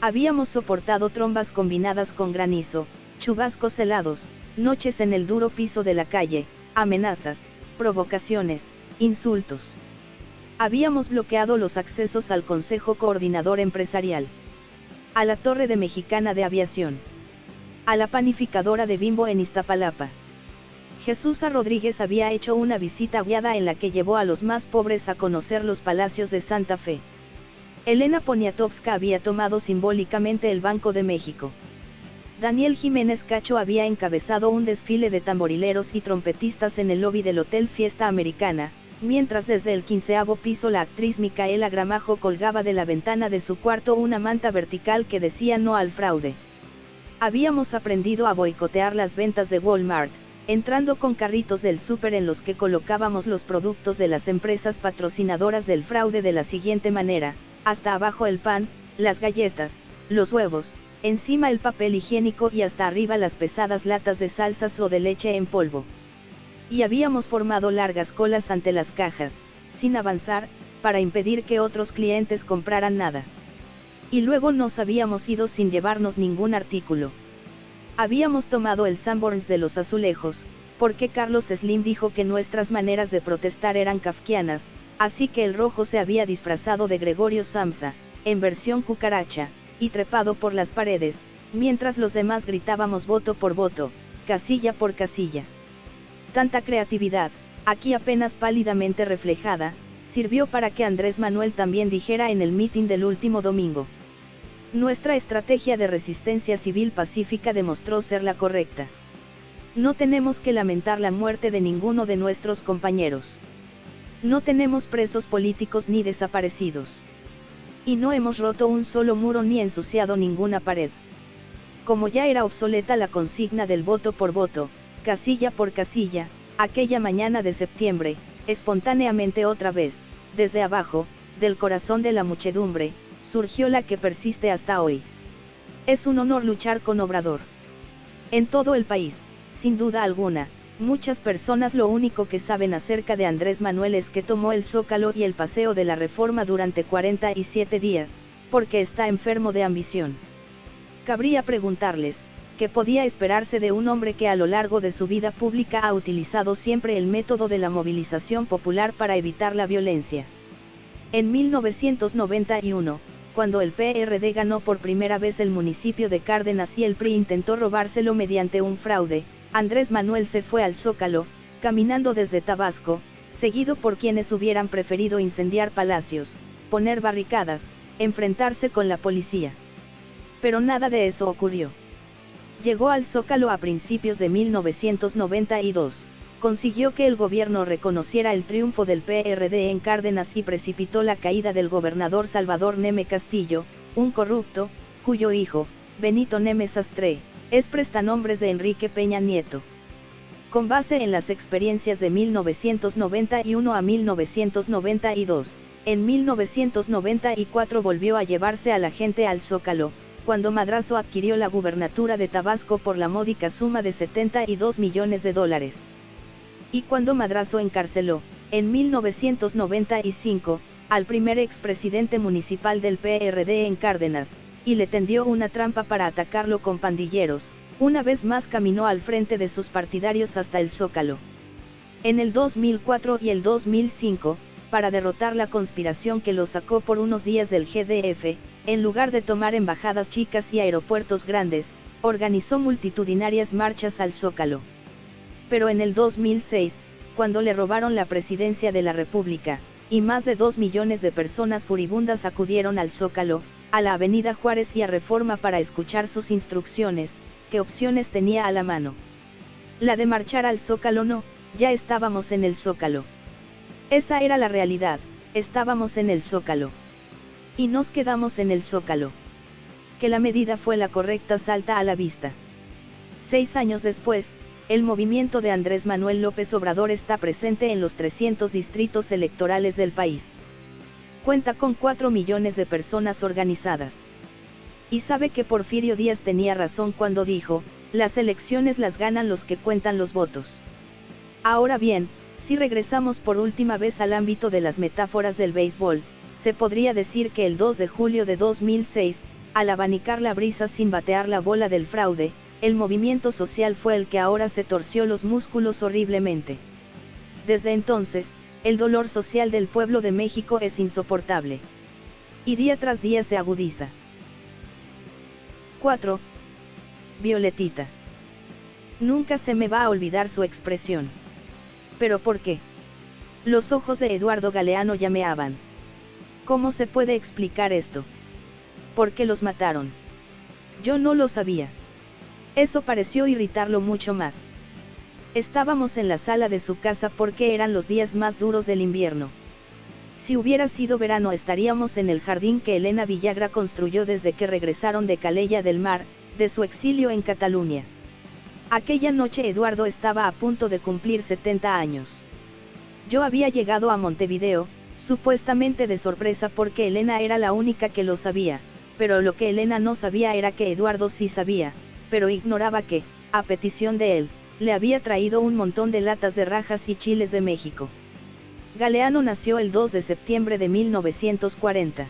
Habíamos soportado trombas combinadas con granizo, chubascos helados, noches en el duro piso de la calle, amenazas, provocaciones, insultos. Habíamos bloqueado los accesos al Consejo Coordinador Empresarial, a la Torre de Mexicana de Aviación, a la panificadora de Bimbo en Iztapalapa. Jesús Rodríguez había hecho una visita guiada en la que llevó a los más pobres a conocer los palacios de Santa Fe. Elena Poniatowska había tomado simbólicamente el Banco de México. Daniel Jiménez Cacho había encabezado un desfile de tamborileros y trompetistas en el lobby del Hotel Fiesta Americana, mientras desde el quinceavo piso la actriz Micaela Gramajo colgaba de la ventana de su cuarto una manta vertical que decía no al fraude. Habíamos aprendido a boicotear las ventas de Walmart, entrando con carritos del súper en los que colocábamos los productos de las empresas patrocinadoras del fraude de la siguiente manera, hasta abajo el pan, las galletas, los huevos, encima el papel higiénico y hasta arriba las pesadas latas de salsas o de leche en polvo. Y habíamos formado largas colas ante las cajas, sin avanzar, para impedir que otros clientes compraran nada. Y luego nos habíamos ido sin llevarnos ningún artículo. Habíamos tomado el Sanborns de los azulejos, porque Carlos Slim dijo que nuestras maneras de protestar eran kafkianas, así que el rojo se había disfrazado de Gregorio Samsa, en versión cucaracha, y trepado por las paredes, mientras los demás gritábamos voto por voto, casilla por casilla. Tanta creatividad, aquí apenas pálidamente reflejada, sirvió para que Andrés Manuel también dijera en el mitin del último domingo. Nuestra estrategia de resistencia civil pacífica demostró ser la correcta. No tenemos que lamentar la muerte de ninguno de nuestros compañeros. No tenemos presos políticos ni desaparecidos. Y no hemos roto un solo muro ni ensuciado ninguna pared. Como ya era obsoleta la consigna del voto por voto, casilla por casilla, aquella mañana de septiembre, espontáneamente otra vez, desde abajo, del corazón de la muchedumbre, surgió la que persiste hasta hoy. Es un honor luchar con Obrador. En todo el país, sin duda alguna, Muchas personas lo único que saben acerca de Andrés Manuel es que tomó el Zócalo y el Paseo de la Reforma durante 47 días, porque está enfermo de ambición. Cabría preguntarles, ¿qué podía esperarse de un hombre que a lo largo de su vida pública ha utilizado siempre el método de la movilización popular para evitar la violencia? En 1991, cuando el PRD ganó por primera vez el municipio de Cárdenas y el PRI intentó robárselo mediante un fraude, Andrés Manuel se fue al Zócalo, caminando desde Tabasco, seguido por quienes hubieran preferido incendiar palacios, poner barricadas, enfrentarse con la policía. Pero nada de eso ocurrió. Llegó al Zócalo a principios de 1992, consiguió que el gobierno reconociera el triunfo del PRD en Cárdenas y precipitó la caída del gobernador Salvador Neme Castillo, un corrupto, cuyo hijo, Benito Neme Sastre, es prestanombres de Enrique Peña Nieto. Con base en las experiencias de 1991 a 1992, en 1994 volvió a llevarse a la gente al Zócalo, cuando Madrazo adquirió la gubernatura de Tabasco por la módica suma de 72 millones de dólares. Y cuando Madrazo encarceló, en 1995, al primer expresidente municipal del PRD en Cárdenas, y le tendió una trampa para atacarlo con pandilleros, una vez más caminó al frente de sus partidarios hasta el Zócalo. En el 2004 y el 2005, para derrotar la conspiración que lo sacó por unos días del GDF, en lugar de tomar embajadas chicas y aeropuertos grandes, organizó multitudinarias marchas al Zócalo. Pero en el 2006, cuando le robaron la presidencia de la República, y más de dos millones de personas furibundas acudieron al Zócalo, a la Avenida Juárez y a Reforma para escuchar sus instrucciones, qué opciones tenía a la mano. La de marchar al Zócalo no, ya estábamos en el Zócalo. Esa era la realidad, estábamos en el Zócalo. Y nos quedamos en el Zócalo. Que la medida fue la correcta salta a la vista. Seis años después, el movimiento de Andrés Manuel López Obrador está presente en los 300 distritos electorales del país cuenta con 4 millones de personas organizadas. Y sabe que Porfirio Díaz tenía razón cuando dijo, las elecciones las ganan los que cuentan los votos. Ahora bien, si regresamos por última vez al ámbito de las metáforas del béisbol, se podría decir que el 2 de julio de 2006, al abanicar la brisa sin batear la bola del fraude, el movimiento social fue el que ahora se torció los músculos horriblemente. Desde entonces, el dolor social del pueblo de México es insoportable. Y día tras día se agudiza. 4. Violetita. Nunca se me va a olvidar su expresión. ¿Pero por qué? Los ojos de Eduardo Galeano llameaban. ¿Cómo se puede explicar esto? ¿Por qué los mataron? Yo no lo sabía. Eso pareció irritarlo mucho más. Estábamos en la sala de su casa porque eran los días más duros del invierno. Si hubiera sido verano estaríamos en el jardín que Elena Villagra construyó desde que regresaron de Calella del Mar, de su exilio en Cataluña. Aquella noche Eduardo estaba a punto de cumplir 70 años. Yo había llegado a Montevideo, supuestamente de sorpresa porque Elena era la única que lo sabía, pero lo que Elena no sabía era que Eduardo sí sabía, pero ignoraba que, a petición de él, le había traído un montón de latas de rajas y chiles de México. Galeano nació el 2 de septiembre de 1940.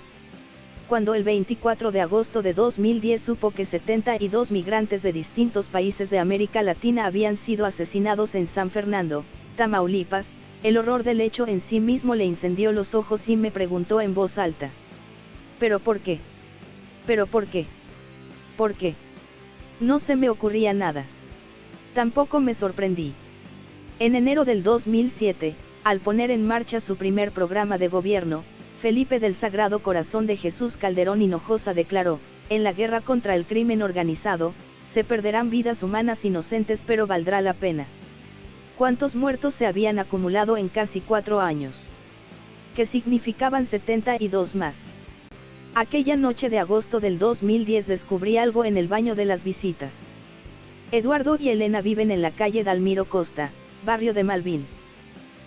Cuando el 24 de agosto de 2010 supo que 72 migrantes de distintos países de América Latina habían sido asesinados en San Fernando, Tamaulipas, el horror del hecho en sí mismo le incendió los ojos y me preguntó en voz alta. ¿Pero por qué? ¿Pero por qué? ¿Por qué? No se me ocurría nada. Tampoco me sorprendí. En enero del 2007, al poner en marcha su primer programa de gobierno, Felipe del Sagrado Corazón de Jesús Calderón Hinojosa declaró, en la guerra contra el crimen organizado, se perderán vidas humanas inocentes pero valdrá la pena. ¿Cuántos muertos se habían acumulado en casi cuatro años? ¿Qué significaban 72 más? Aquella noche de agosto del 2010 descubrí algo en el baño de las visitas. Eduardo y Elena viven en la calle Dalmiro Costa, barrio de Malvin.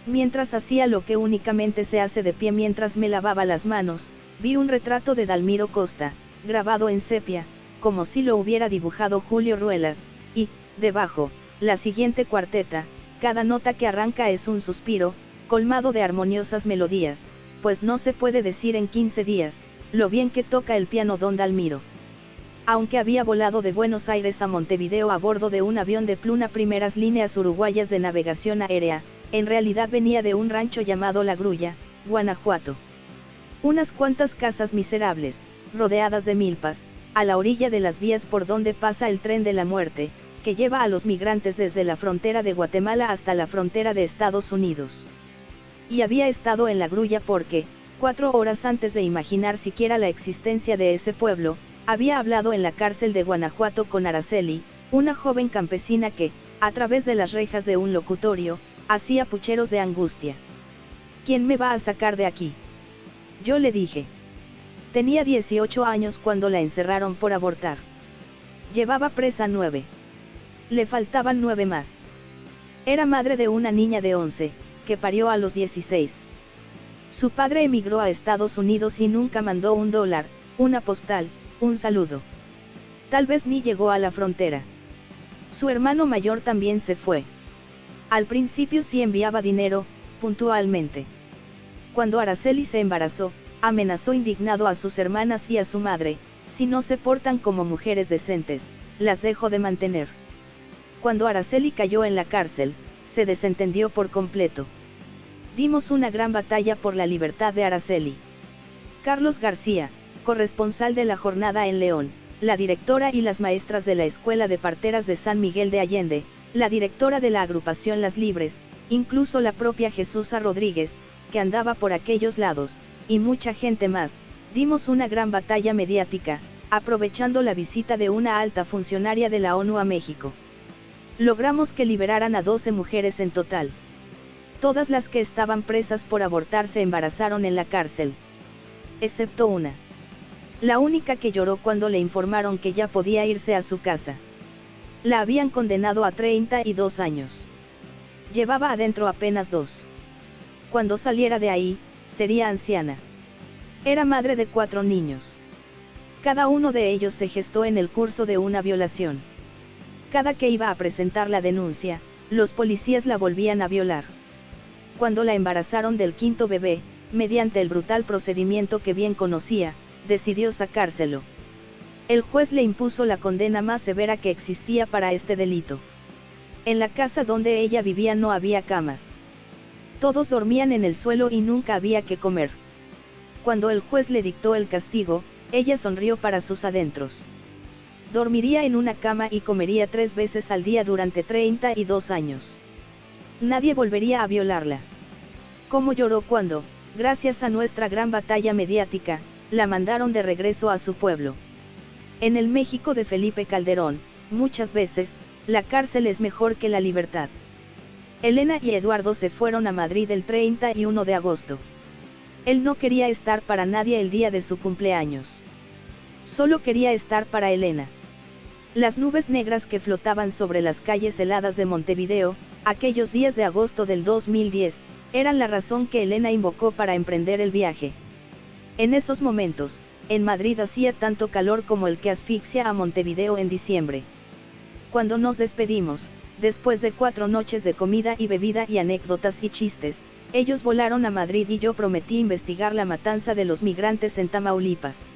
Mientras hacía lo que únicamente se hace de pie mientras me lavaba las manos, vi un retrato de Dalmiro Costa, grabado en sepia, como si lo hubiera dibujado Julio Ruelas, y, debajo, la siguiente cuarteta, cada nota que arranca es un suspiro, colmado de armoniosas melodías, pues no se puede decir en 15 días, lo bien que toca el piano don Dalmiro. Aunque había volado de Buenos Aires a Montevideo a bordo de un avión de pluna primeras líneas uruguayas de navegación aérea, en realidad venía de un rancho llamado La Grulla, Guanajuato. Unas cuantas casas miserables, rodeadas de milpas, a la orilla de las vías por donde pasa el tren de la muerte, que lleva a los migrantes desde la frontera de Guatemala hasta la frontera de Estados Unidos. Y había estado en la grulla porque, cuatro horas antes de imaginar siquiera la existencia de ese pueblo, había hablado en la cárcel de Guanajuato con Araceli, una joven campesina que, a través de las rejas de un locutorio, hacía pucheros de angustia. ¿Quién me va a sacar de aquí? Yo le dije. Tenía 18 años cuando la encerraron por abortar. Llevaba presa nueve. Le faltaban nueve más. Era madre de una niña de 11, que parió a los 16. Su padre emigró a Estados Unidos y nunca mandó un dólar, una postal, un saludo. Tal vez ni llegó a la frontera. Su hermano mayor también se fue. Al principio sí enviaba dinero, puntualmente. Cuando Araceli se embarazó, amenazó indignado a sus hermanas y a su madre, si no se portan como mujeres decentes, las dejo de mantener. Cuando Araceli cayó en la cárcel, se desentendió por completo. Dimos una gran batalla por la libertad de Araceli. Carlos García, corresponsal de la jornada en León, la directora y las maestras de la Escuela de Parteras de San Miguel de Allende, la directora de la agrupación Las Libres, incluso la propia Jesús Rodríguez, que andaba por aquellos lados, y mucha gente más, dimos una gran batalla mediática, aprovechando la visita de una alta funcionaria de la ONU a México. Logramos que liberaran a 12 mujeres en total. Todas las que estaban presas por abortar se embarazaron en la cárcel. Excepto una. La única que lloró cuando le informaron que ya podía irse a su casa. La habían condenado a 32 años. Llevaba adentro apenas dos. Cuando saliera de ahí, sería anciana. Era madre de cuatro niños. Cada uno de ellos se gestó en el curso de una violación. Cada que iba a presentar la denuncia, los policías la volvían a violar. Cuando la embarazaron del quinto bebé, mediante el brutal procedimiento que bien conocía, decidió sacárselo. El juez le impuso la condena más severa que existía para este delito. En la casa donde ella vivía no había camas. Todos dormían en el suelo y nunca había que comer. Cuando el juez le dictó el castigo, ella sonrió para sus adentros. Dormiría en una cama y comería tres veces al día durante 32 años. Nadie volvería a violarla. ¿Cómo lloró cuando, gracias a nuestra gran batalla mediática, la mandaron de regreso a su pueblo? En el México de Felipe Calderón, muchas veces, la cárcel es mejor que la libertad. Elena y Eduardo se fueron a Madrid el 31 de agosto. Él no quería estar para nadie el día de su cumpleaños. Solo quería estar para Elena. Las nubes negras que flotaban sobre las calles heladas de Montevideo, aquellos días de agosto del 2010, eran la razón que Elena invocó para emprender el viaje. En esos momentos, en Madrid hacía tanto calor como el que asfixia a Montevideo en diciembre. Cuando nos despedimos, después de cuatro noches de comida y bebida y anécdotas y chistes, ellos volaron a Madrid y yo prometí investigar la matanza de los migrantes en Tamaulipas.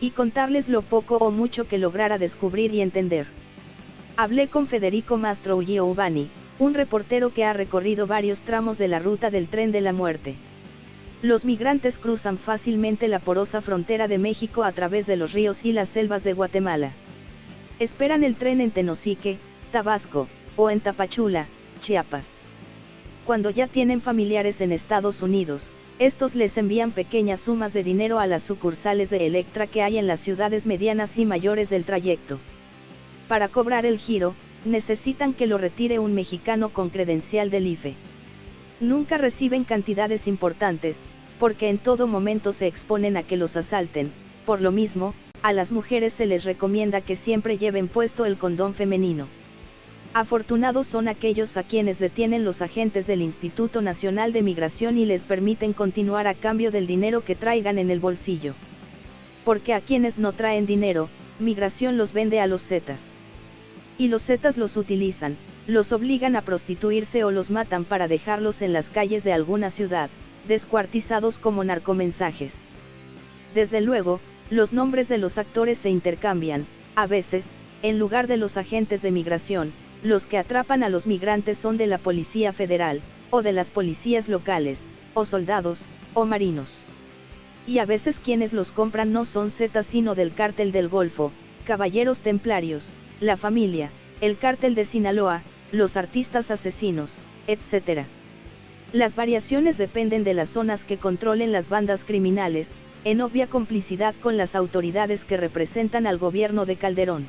Y contarles lo poco o mucho que lograra descubrir y entender. Hablé con Federico Mastro Giovanni, un reportero que ha recorrido varios tramos de la ruta del tren de la muerte. Los migrantes cruzan fácilmente la porosa frontera de México a través de los ríos y las selvas de Guatemala. Esperan el tren en Tenosique, Tabasco, o en Tapachula, Chiapas. Cuando ya tienen familiares en Estados Unidos, estos les envían pequeñas sumas de dinero a las sucursales de Electra que hay en las ciudades medianas y mayores del trayecto. Para cobrar el giro, necesitan que lo retire un mexicano con credencial del IFE. Nunca reciben cantidades importantes, porque en todo momento se exponen a que los asalten, por lo mismo, a las mujeres se les recomienda que siempre lleven puesto el condón femenino. Afortunados son aquellos a quienes detienen los agentes del Instituto Nacional de Migración y les permiten continuar a cambio del dinero que traigan en el bolsillo. Porque a quienes no traen dinero, migración los vende a los Zetas y los zetas los utilizan, los obligan a prostituirse o los matan para dejarlos en las calles de alguna ciudad, descuartizados como narcomensajes. Desde luego, los nombres de los actores se intercambian, a veces, en lugar de los agentes de migración, los que atrapan a los migrantes son de la Policía Federal, o de las policías locales, o soldados, o marinos. Y a veces quienes los compran no son zetas sino del cártel del Golfo, caballeros templarios, la familia, el cártel de Sinaloa, los artistas asesinos, etc. Las variaciones dependen de las zonas que controlen las bandas criminales, en obvia complicidad con las autoridades que representan al gobierno de Calderón.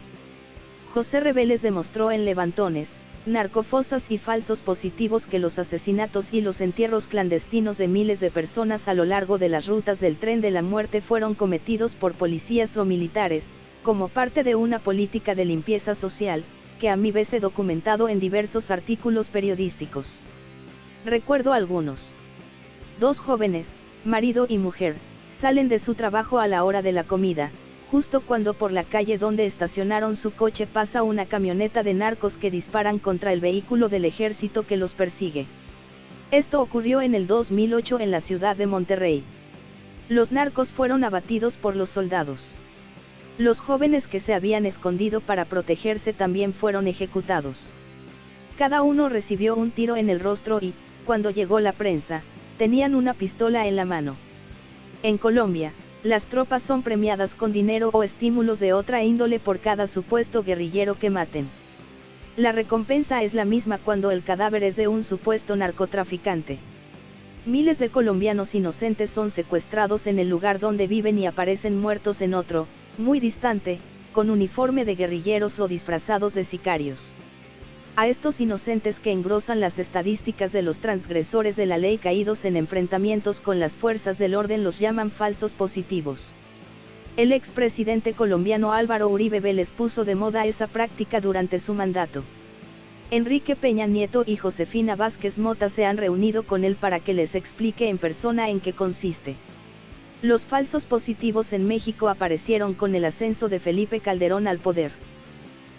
José Reveles demostró en Levantones, narcofosas y falsos positivos que los asesinatos y los entierros clandestinos de miles de personas a lo largo de las rutas del tren de la muerte fueron cometidos por policías o militares, como parte de una política de limpieza social, que a mí vez he documentado en diversos artículos periodísticos. Recuerdo algunos. Dos jóvenes, marido y mujer, salen de su trabajo a la hora de la comida, justo cuando por la calle donde estacionaron su coche pasa una camioneta de narcos que disparan contra el vehículo del ejército que los persigue. Esto ocurrió en el 2008 en la ciudad de Monterrey. Los narcos fueron abatidos por los soldados. Los jóvenes que se habían escondido para protegerse también fueron ejecutados. Cada uno recibió un tiro en el rostro y, cuando llegó la prensa, tenían una pistola en la mano. En Colombia, las tropas son premiadas con dinero o estímulos de otra índole por cada supuesto guerrillero que maten. La recompensa es la misma cuando el cadáver es de un supuesto narcotraficante. Miles de colombianos inocentes son secuestrados en el lugar donde viven y aparecen muertos en otro, muy distante, con uniforme de guerrilleros o disfrazados de sicarios. A estos inocentes que engrosan las estadísticas de los transgresores de la ley caídos en enfrentamientos con las fuerzas del orden los llaman falsos positivos. El expresidente colombiano Álvaro Uribe Vélez puso de moda esa práctica durante su mandato. Enrique Peña Nieto y Josefina Vázquez Mota se han reunido con él para que les explique en persona en qué consiste. Los falsos positivos en México aparecieron con el ascenso de Felipe Calderón al poder.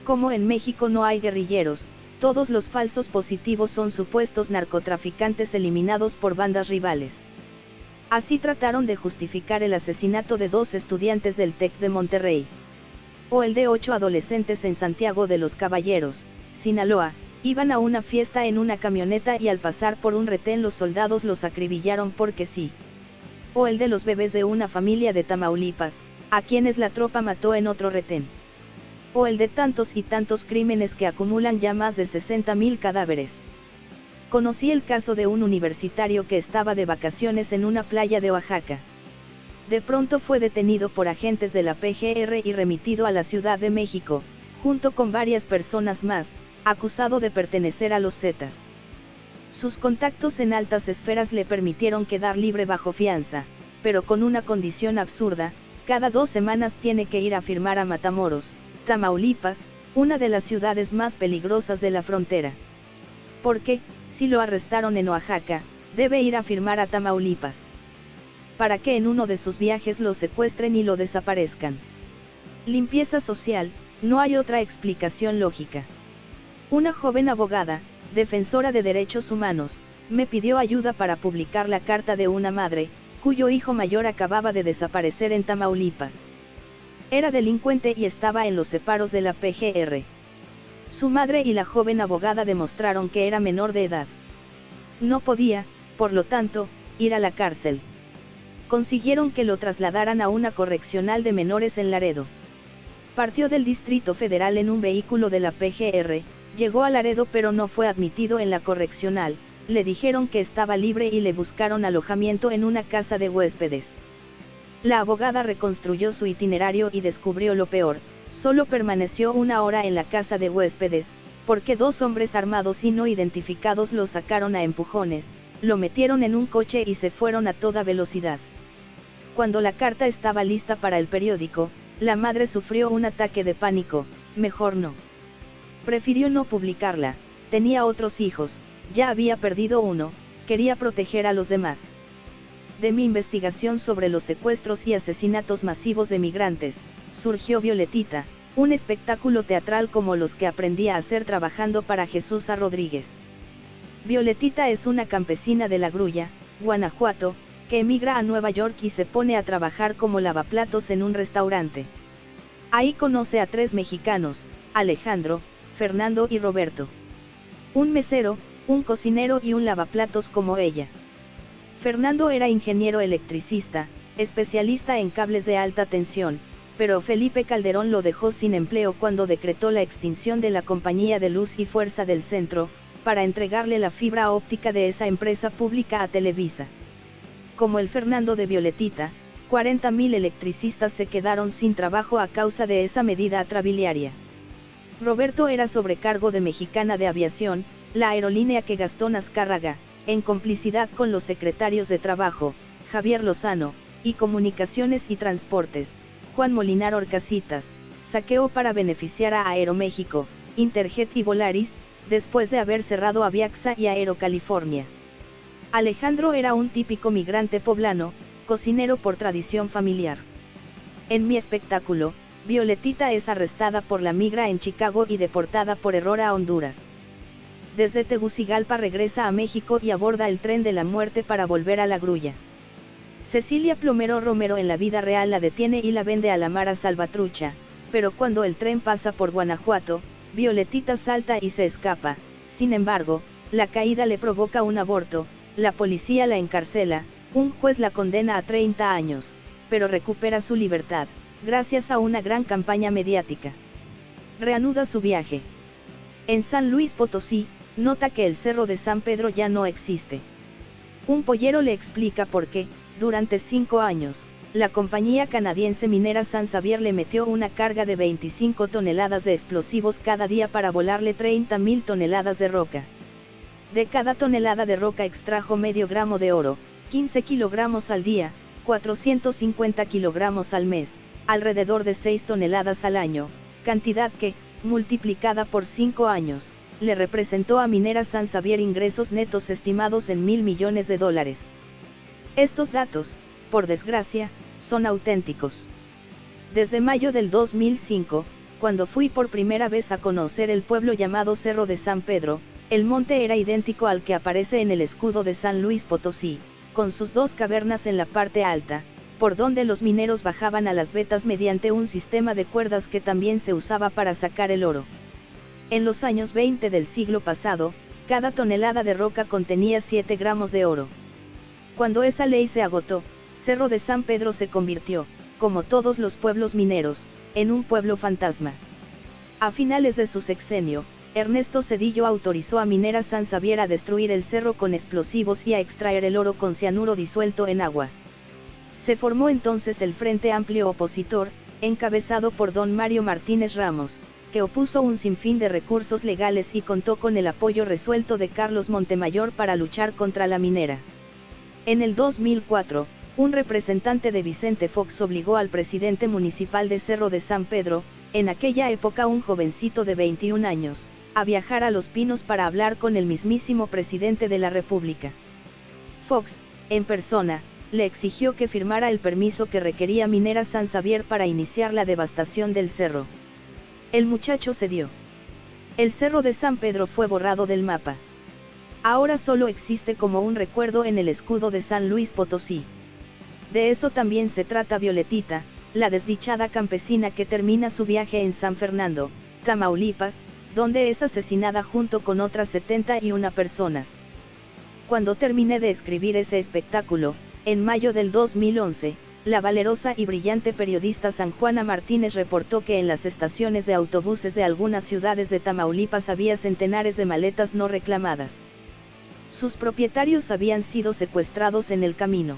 Como en México no hay guerrilleros, todos los falsos positivos son supuestos narcotraficantes eliminados por bandas rivales. Así trataron de justificar el asesinato de dos estudiantes del TEC de Monterrey. O el de ocho adolescentes en Santiago de los Caballeros, Sinaloa, iban a una fiesta en una camioneta y al pasar por un retén los soldados los acribillaron porque sí o el de los bebés de una familia de Tamaulipas, a quienes la tropa mató en otro retén. O el de tantos y tantos crímenes que acumulan ya más de 60.000 cadáveres. Conocí el caso de un universitario que estaba de vacaciones en una playa de Oaxaca. De pronto fue detenido por agentes de la PGR y remitido a la Ciudad de México, junto con varias personas más, acusado de pertenecer a los Zetas. Sus contactos en altas esferas le permitieron quedar libre bajo fianza, pero con una condición absurda, cada dos semanas tiene que ir a firmar a Matamoros, Tamaulipas, una de las ciudades más peligrosas de la frontera. Porque, si lo arrestaron en Oaxaca, debe ir a firmar a Tamaulipas. Para que en uno de sus viajes lo secuestren y lo desaparezcan. Limpieza social, no hay otra explicación lógica. Una joven abogada, defensora de derechos humanos, me pidió ayuda para publicar la carta de una madre, cuyo hijo mayor acababa de desaparecer en Tamaulipas. Era delincuente y estaba en los separos de la PGR. Su madre y la joven abogada demostraron que era menor de edad. No podía, por lo tanto, ir a la cárcel. Consiguieron que lo trasladaran a una correccional de menores en Laredo. Partió del Distrito Federal en un vehículo de la PGR, llegó a Laredo pero no fue admitido en la correccional, le dijeron que estaba libre y le buscaron alojamiento en una casa de huéspedes. La abogada reconstruyó su itinerario y descubrió lo peor, solo permaneció una hora en la casa de huéspedes, porque dos hombres armados y no identificados lo sacaron a empujones, lo metieron en un coche y se fueron a toda velocidad. Cuando la carta estaba lista para el periódico, la madre sufrió un ataque de pánico, mejor no. Prefirió no publicarla, tenía otros hijos, ya había perdido uno, quería proteger a los demás. De mi investigación sobre los secuestros y asesinatos masivos de migrantes, surgió Violetita, un espectáculo teatral como los que aprendí a hacer trabajando para Jesús A. Rodríguez. Violetita es una campesina de La Grulla, Guanajuato, que emigra a Nueva York y se pone a trabajar como lavaplatos en un restaurante. Ahí conoce a tres mexicanos, Alejandro, Fernando y Roberto. Un mesero, un cocinero y un lavaplatos como ella. Fernando era ingeniero electricista, especialista en cables de alta tensión, pero Felipe Calderón lo dejó sin empleo cuando decretó la extinción de la Compañía de Luz y Fuerza del Centro, para entregarle la fibra óptica de esa empresa pública a Televisa como el Fernando de Violetita, 40.000 electricistas se quedaron sin trabajo a causa de esa medida atrabiliaria. Roberto era sobrecargo de Mexicana de Aviación, la aerolínea que Gastón Azcárraga, en complicidad con los secretarios de Trabajo, Javier Lozano, y Comunicaciones y Transportes, Juan Molinar Orcasitas, saqueó para beneficiar a Aeroméxico, Interjet y Volaris, después de haber cerrado Aviaxa y Aerocalifornia. Alejandro era un típico migrante poblano, cocinero por tradición familiar. En mi espectáculo, Violetita es arrestada por la migra en Chicago y deportada por error a Honduras. Desde Tegucigalpa regresa a México y aborda el tren de la muerte para volver a la grulla. Cecilia Plomero Romero en la vida real la detiene y la vende a la Mara Salvatrucha, pero cuando el tren pasa por Guanajuato, Violetita salta y se escapa, sin embargo, la caída le provoca un aborto, la policía la encarcela, un juez la condena a 30 años, pero recupera su libertad, gracias a una gran campaña mediática. Reanuda su viaje. En San Luis Potosí, nota que el Cerro de San Pedro ya no existe. Un pollero le explica por qué, durante cinco años, la compañía canadiense minera San Xavier le metió una carga de 25 toneladas de explosivos cada día para volarle 30.000 toneladas de roca. De cada tonelada de roca extrajo medio gramo de oro, 15 kilogramos al día, 450 kilogramos al mes, alrededor de 6 toneladas al año, cantidad que, multiplicada por 5 años, le representó a Minera San Xavier ingresos netos estimados en mil millones de dólares. Estos datos, por desgracia, son auténticos. Desde mayo del 2005, cuando fui por primera vez a conocer el pueblo llamado Cerro de San Pedro, el monte era idéntico al que aparece en el escudo de San Luis Potosí, con sus dos cavernas en la parte alta, por donde los mineros bajaban a las vetas mediante un sistema de cuerdas que también se usaba para sacar el oro. En los años 20 del siglo pasado, cada tonelada de roca contenía 7 gramos de oro. Cuando esa ley se agotó, Cerro de San Pedro se convirtió, como todos los pueblos mineros, en un pueblo fantasma. A finales de su sexenio, Ernesto Cedillo autorizó a Minera San Xavier a destruir el cerro con explosivos y a extraer el oro con cianuro disuelto en agua. Se formó entonces el Frente Amplio Opositor, encabezado por don Mario Martínez Ramos, que opuso un sinfín de recursos legales y contó con el apoyo resuelto de Carlos Montemayor para luchar contra la minera. En el 2004, un representante de Vicente Fox obligó al presidente municipal de Cerro de San Pedro, en aquella época un jovencito de 21 años, a viajar a Los Pinos para hablar con el mismísimo presidente de la República. Fox, en persona, le exigió que firmara el permiso que requería Minera San Xavier para iniciar la devastación del cerro. El muchacho cedió. El cerro de San Pedro fue borrado del mapa. Ahora solo existe como un recuerdo en el escudo de San Luis Potosí. De eso también se trata Violetita, la desdichada campesina que termina su viaje en San Fernando, Tamaulipas, donde es asesinada junto con otras 71 personas. Cuando terminé de escribir ese espectáculo, en mayo del 2011, la valerosa y brillante periodista San Juana Martínez reportó que en las estaciones de autobuses de algunas ciudades de Tamaulipas había centenares de maletas no reclamadas. Sus propietarios habían sido secuestrados en el camino.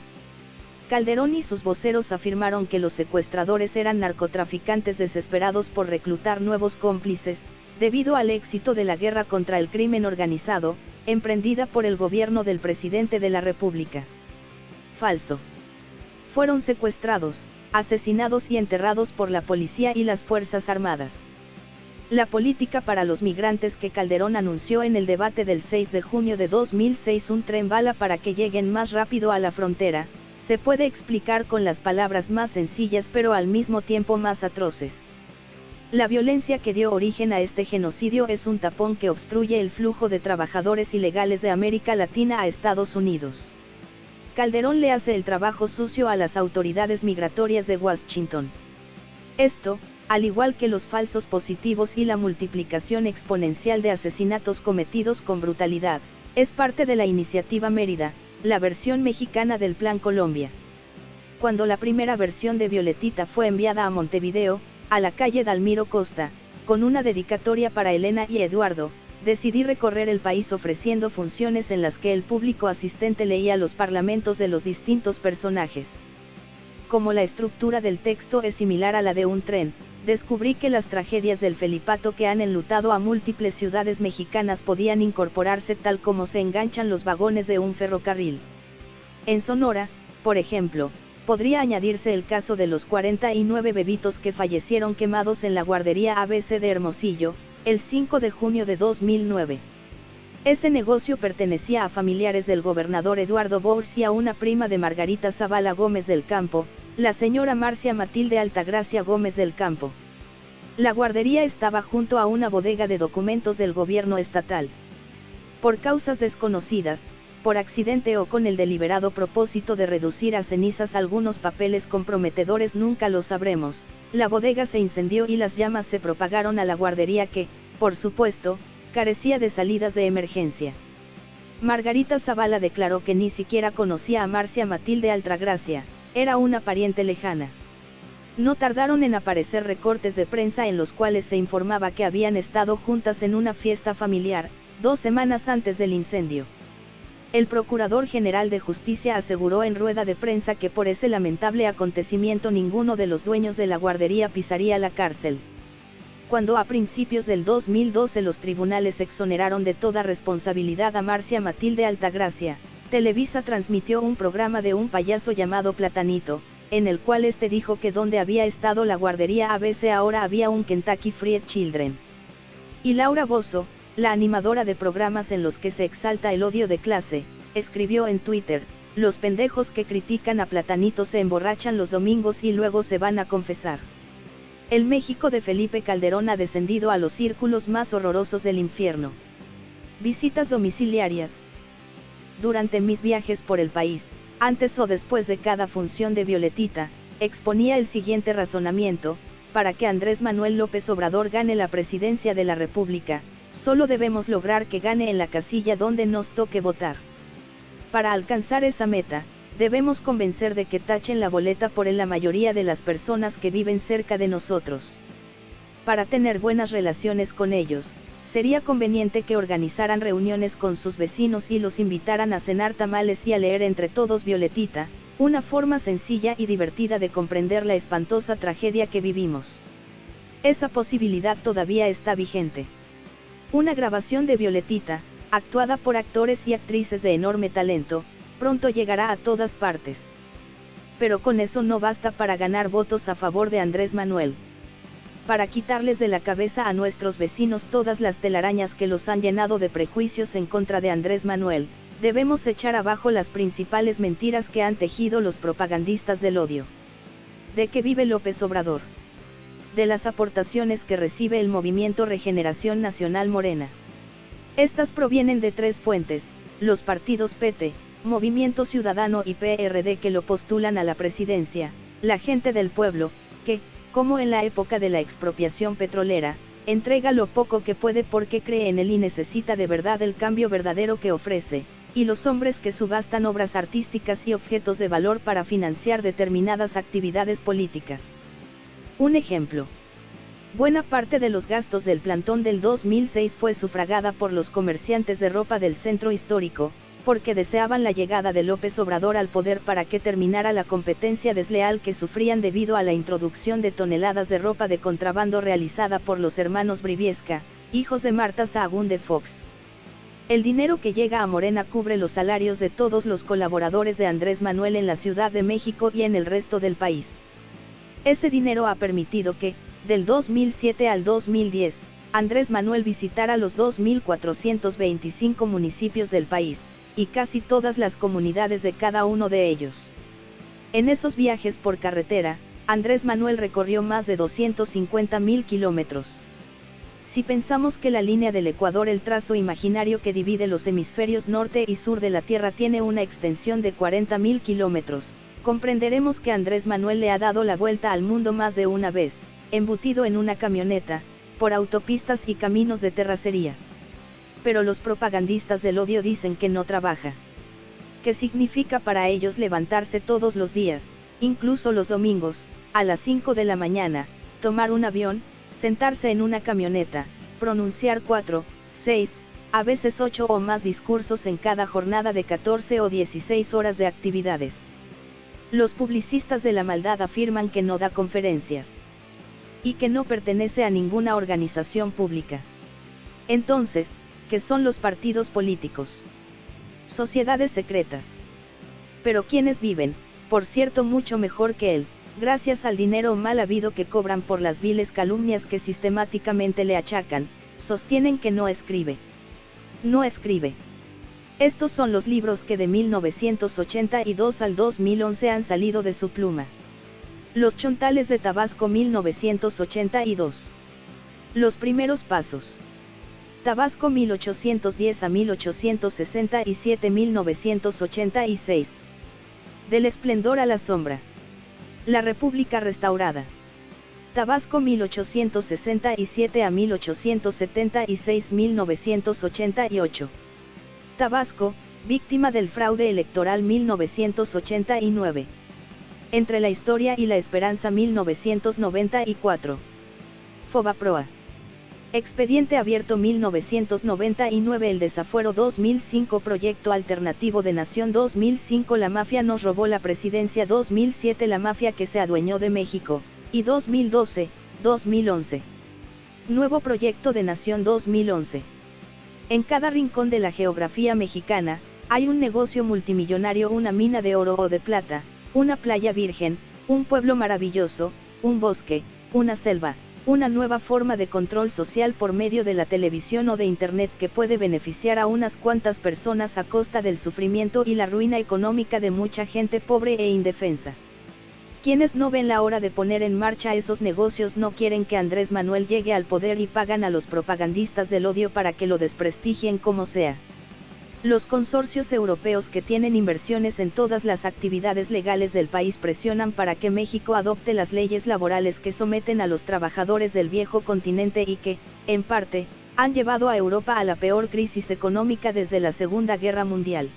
Calderón y sus voceros afirmaron que los secuestradores eran narcotraficantes desesperados por reclutar nuevos cómplices, debido al éxito de la guerra contra el crimen organizado, emprendida por el gobierno del presidente de la República. Falso. Fueron secuestrados, asesinados y enterrados por la policía y las Fuerzas Armadas. La política para los migrantes que Calderón anunció en el debate del 6 de junio de 2006 un tren bala para que lleguen más rápido a la frontera, se puede explicar con las palabras más sencillas pero al mismo tiempo más atroces. La violencia que dio origen a este genocidio es un tapón que obstruye el flujo de trabajadores ilegales de América Latina a Estados Unidos. Calderón le hace el trabajo sucio a las autoridades migratorias de Washington. Esto, al igual que los falsos positivos y la multiplicación exponencial de asesinatos cometidos con brutalidad, es parte de la iniciativa Mérida, la versión mexicana del Plan Colombia. Cuando la primera versión de Violetita fue enviada a Montevideo, a la calle Dalmiro Costa, con una dedicatoria para Elena y Eduardo, decidí recorrer el país ofreciendo funciones en las que el público asistente leía los parlamentos de los distintos personajes. Como la estructura del texto es similar a la de un tren, descubrí que las tragedias del Felipato que han enlutado a múltiples ciudades mexicanas podían incorporarse tal como se enganchan los vagones de un ferrocarril. En Sonora, por ejemplo, podría añadirse el caso de los 49 bebitos que fallecieron quemados en la guardería ABC de Hermosillo, el 5 de junio de 2009. Ese negocio pertenecía a familiares del gobernador Eduardo Bors y a una prima de Margarita Zavala Gómez del Campo, la señora Marcia Matilde Altagracia Gómez del Campo. La guardería estaba junto a una bodega de documentos del gobierno estatal. Por causas desconocidas, por accidente o con el deliberado propósito de reducir a cenizas algunos papeles comprometedores nunca lo sabremos, la bodega se incendió y las llamas se propagaron a la guardería que, por supuesto, carecía de salidas de emergencia. Margarita Zavala declaró que ni siquiera conocía a Marcia Matilde Altagracia, era una pariente lejana. No tardaron en aparecer recortes de prensa en los cuales se informaba que habían estado juntas en una fiesta familiar, dos semanas antes del incendio. El Procurador General de Justicia aseguró en rueda de prensa que por ese lamentable acontecimiento ninguno de los dueños de la guardería pisaría la cárcel. Cuando a principios del 2012 los tribunales exoneraron de toda responsabilidad a Marcia Matilde Altagracia, Televisa transmitió un programa de un payaso llamado Platanito, en el cual este dijo que donde había estado la guardería ABC ahora había un Kentucky Fried Children. Y Laura Bozo, la animadora de programas en los que se exalta el odio de clase, escribió en Twitter, los pendejos que critican a Platanito se emborrachan los domingos y luego se van a confesar. El México de Felipe Calderón ha descendido a los círculos más horrorosos del infierno. Visitas domiciliarias, durante mis viajes por el país, antes o después de cada función de Violetita, exponía el siguiente razonamiento, para que Andrés Manuel López Obrador gane la presidencia de la República, solo debemos lograr que gane en la casilla donde nos toque votar. Para alcanzar esa meta, debemos convencer de que tachen la boleta por en la mayoría de las personas que viven cerca de nosotros. Para tener buenas relaciones con ellos, sería conveniente que organizaran reuniones con sus vecinos y los invitaran a cenar tamales y a leer entre todos Violetita, una forma sencilla y divertida de comprender la espantosa tragedia que vivimos. Esa posibilidad todavía está vigente. Una grabación de Violetita, actuada por actores y actrices de enorme talento, pronto llegará a todas partes. Pero con eso no basta para ganar votos a favor de Andrés Manuel para quitarles de la cabeza a nuestros vecinos todas las telarañas que los han llenado de prejuicios en contra de Andrés Manuel, debemos echar abajo las principales mentiras que han tejido los propagandistas del odio. ¿De qué vive López Obrador? De las aportaciones que recibe el movimiento Regeneración Nacional Morena. Estas provienen de tres fuentes, los partidos PT, Movimiento Ciudadano y PRD que lo postulan a la presidencia, la gente del pueblo, que, como en la época de la expropiación petrolera, entrega lo poco que puede porque cree en él y necesita de verdad el cambio verdadero que ofrece, y los hombres que subastan obras artísticas y objetos de valor para financiar determinadas actividades políticas. Un ejemplo. Buena parte de los gastos del plantón del 2006 fue sufragada por los comerciantes de ropa del centro histórico, porque deseaban la llegada de López Obrador al poder para que terminara la competencia desleal que sufrían debido a la introducción de toneladas de ropa de contrabando realizada por los hermanos Briviesca, hijos de Marta Sahagún de Fox. El dinero que llega a Morena cubre los salarios de todos los colaboradores de Andrés Manuel en la Ciudad de México y en el resto del país. Ese dinero ha permitido que, del 2007 al 2010, Andrés Manuel visitara los 2.425 municipios del país, y casi todas las comunidades de cada uno de ellos. En esos viajes por carretera, Andrés Manuel recorrió más de 250.000 kilómetros. Si pensamos que la línea del Ecuador, el trazo imaginario que divide los hemisferios norte y sur de la Tierra, tiene una extensión de 40.000 kilómetros, comprenderemos que Andrés Manuel le ha dado la vuelta al mundo más de una vez, embutido en una camioneta, por autopistas y caminos de terracería pero los propagandistas del odio dicen que no trabaja. ¿Qué significa para ellos levantarse todos los días, incluso los domingos, a las 5 de la mañana, tomar un avión, sentarse en una camioneta, pronunciar 4, 6, a veces 8 o más discursos en cada jornada de 14 o 16 horas de actividades? Los publicistas de la maldad afirman que no da conferencias y que no pertenece a ninguna organización pública. Entonces, que son los partidos políticos. Sociedades secretas. Pero quienes viven, por cierto mucho mejor que él, gracias al dinero mal habido que cobran por las viles calumnias que sistemáticamente le achacan, sostienen que no escribe. No escribe. Estos son los libros que de 1982 al 2011 han salido de su pluma. Los Chontales de Tabasco 1982. Los primeros pasos. Tabasco 1810 a 1867 1986. Del esplendor a la sombra. La República restaurada. Tabasco 1867 a 1876 1988. Tabasco, víctima del fraude electoral 1989. Entre la historia y la esperanza 1994. Fobaproa. Expediente abierto 1999 El desafuero 2005 Proyecto alternativo de Nación 2005 La mafia nos robó la presidencia 2007 La mafia que se adueñó de México, y 2012, 2011. Nuevo Proyecto de Nación 2011. En cada rincón de la geografía mexicana, hay un negocio multimillonario, una mina de oro o de plata, una playa virgen, un pueblo maravilloso, un bosque, una selva, una nueva forma de control social por medio de la televisión o de Internet que puede beneficiar a unas cuantas personas a costa del sufrimiento y la ruina económica de mucha gente pobre e indefensa. Quienes no ven la hora de poner en marcha esos negocios no quieren que Andrés Manuel llegue al poder y pagan a los propagandistas del odio para que lo desprestigien como sea. Los consorcios europeos que tienen inversiones en todas las actividades legales del país presionan para que México adopte las leyes laborales que someten a los trabajadores del viejo continente y que, en parte, han llevado a Europa a la peor crisis económica desde la Segunda Guerra Mundial.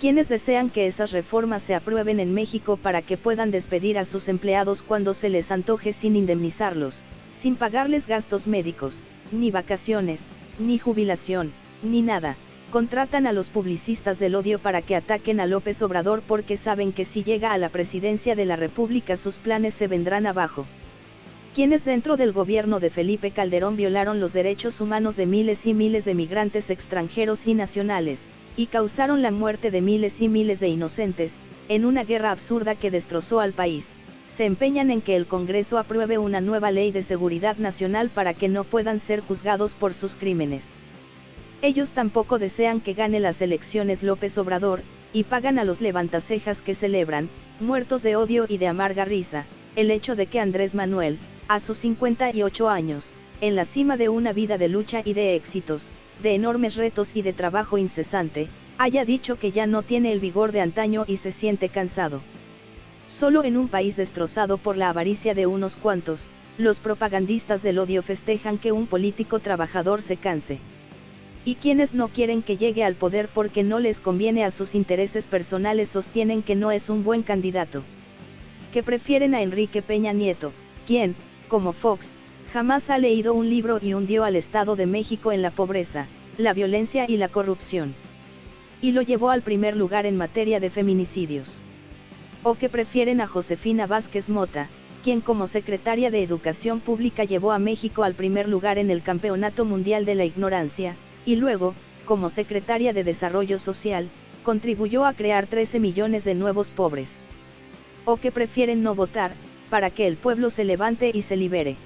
Quienes desean que esas reformas se aprueben en México para que puedan despedir a sus empleados cuando se les antoje sin indemnizarlos, sin pagarles gastos médicos, ni vacaciones, ni jubilación, ni nada contratan a los publicistas del odio para que ataquen a López Obrador porque saben que si llega a la presidencia de la República sus planes se vendrán abajo. Quienes dentro del gobierno de Felipe Calderón violaron los derechos humanos de miles y miles de migrantes extranjeros y nacionales, y causaron la muerte de miles y miles de inocentes, en una guerra absurda que destrozó al país, se empeñan en que el Congreso apruebe una nueva ley de seguridad nacional para que no puedan ser juzgados por sus crímenes. Ellos tampoco desean que gane las elecciones López Obrador, y pagan a los levantacejas que celebran, muertos de odio y de amarga risa, el hecho de que Andrés Manuel, a sus 58 años, en la cima de una vida de lucha y de éxitos, de enormes retos y de trabajo incesante, haya dicho que ya no tiene el vigor de antaño y se siente cansado. Solo en un país destrozado por la avaricia de unos cuantos, los propagandistas del odio festejan que un político trabajador se canse. Y quienes no quieren que llegue al poder porque no les conviene a sus intereses personales sostienen que no es un buen candidato. Que prefieren a Enrique Peña Nieto, quien, como Fox, jamás ha leído un libro y hundió al Estado de México en la pobreza, la violencia y la corrupción. Y lo llevó al primer lugar en materia de feminicidios. O que prefieren a Josefina Vázquez Mota, quien como secretaria de Educación Pública llevó a México al primer lugar en el Campeonato Mundial de la Ignorancia, y luego, como secretaria de Desarrollo Social, contribuyó a crear 13 millones de nuevos pobres. O que prefieren no votar, para que el pueblo se levante y se libere.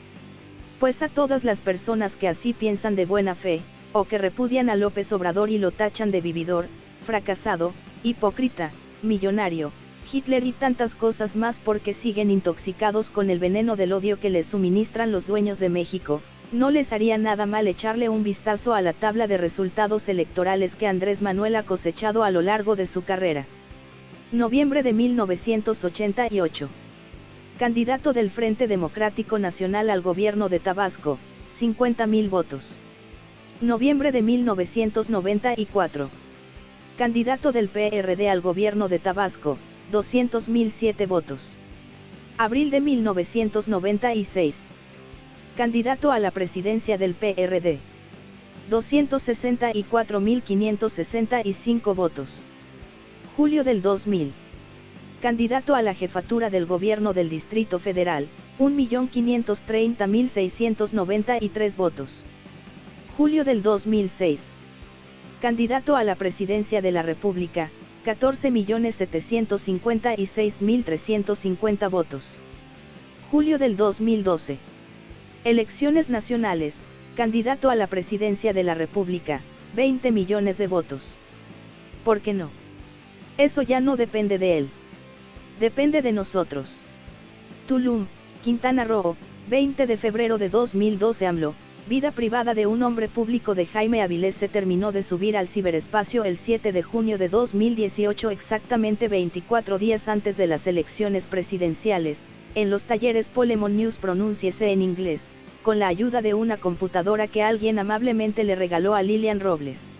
Pues a todas las personas que así piensan de buena fe, o que repudian a López Obrador y lo tachan de vividor, fracasado, hipócrita, millonario, Hitler y tantas cosas más porque siguen intoxicados con el veneno del odio que les suministran los dueños de México, no les haría nada mal echarle un vistazo a la tabla de resultados electorales que Andrés Manuel ha cosechado a lo largo de su carrera. Noviembre de 1988. Candidato del Frente Democrático Nacional al gobierno de Tabasco, 50.000 votos. Noviembre de 1994. Candidato del PRD al gobierno de Tabasco, 200.007 votos. Abril de 1996 candidato a la presidencia del PRD. 264.565 votos. Julio del 2000. Candidato a la jefatura del gobierno del Distrito Federal, 1.530.693 votos. Julio del 2006. Candidato a la presidencia de la República, 14.756.350 votos. Julio del 2012. Elecciones nacionales, candidato a la presidencia de la República, 20 millones de votos. ¿Por qué no? Eso ya no depende de él. Depende de nosotros. Tulum, Quintana Roo, 20 de febrero de 2012 AMLO, vida privada de un hombre público de Jaime Avilés se terminó de subir al ciberespacio el 7 de junio de 2018 exactamente 24 días antes de las elecciones presidenciales, en los talleres Polemon News pronúnciese en inglés, con la ayuda de una computadora que alguien amablemente le regaló a Lilian Robles.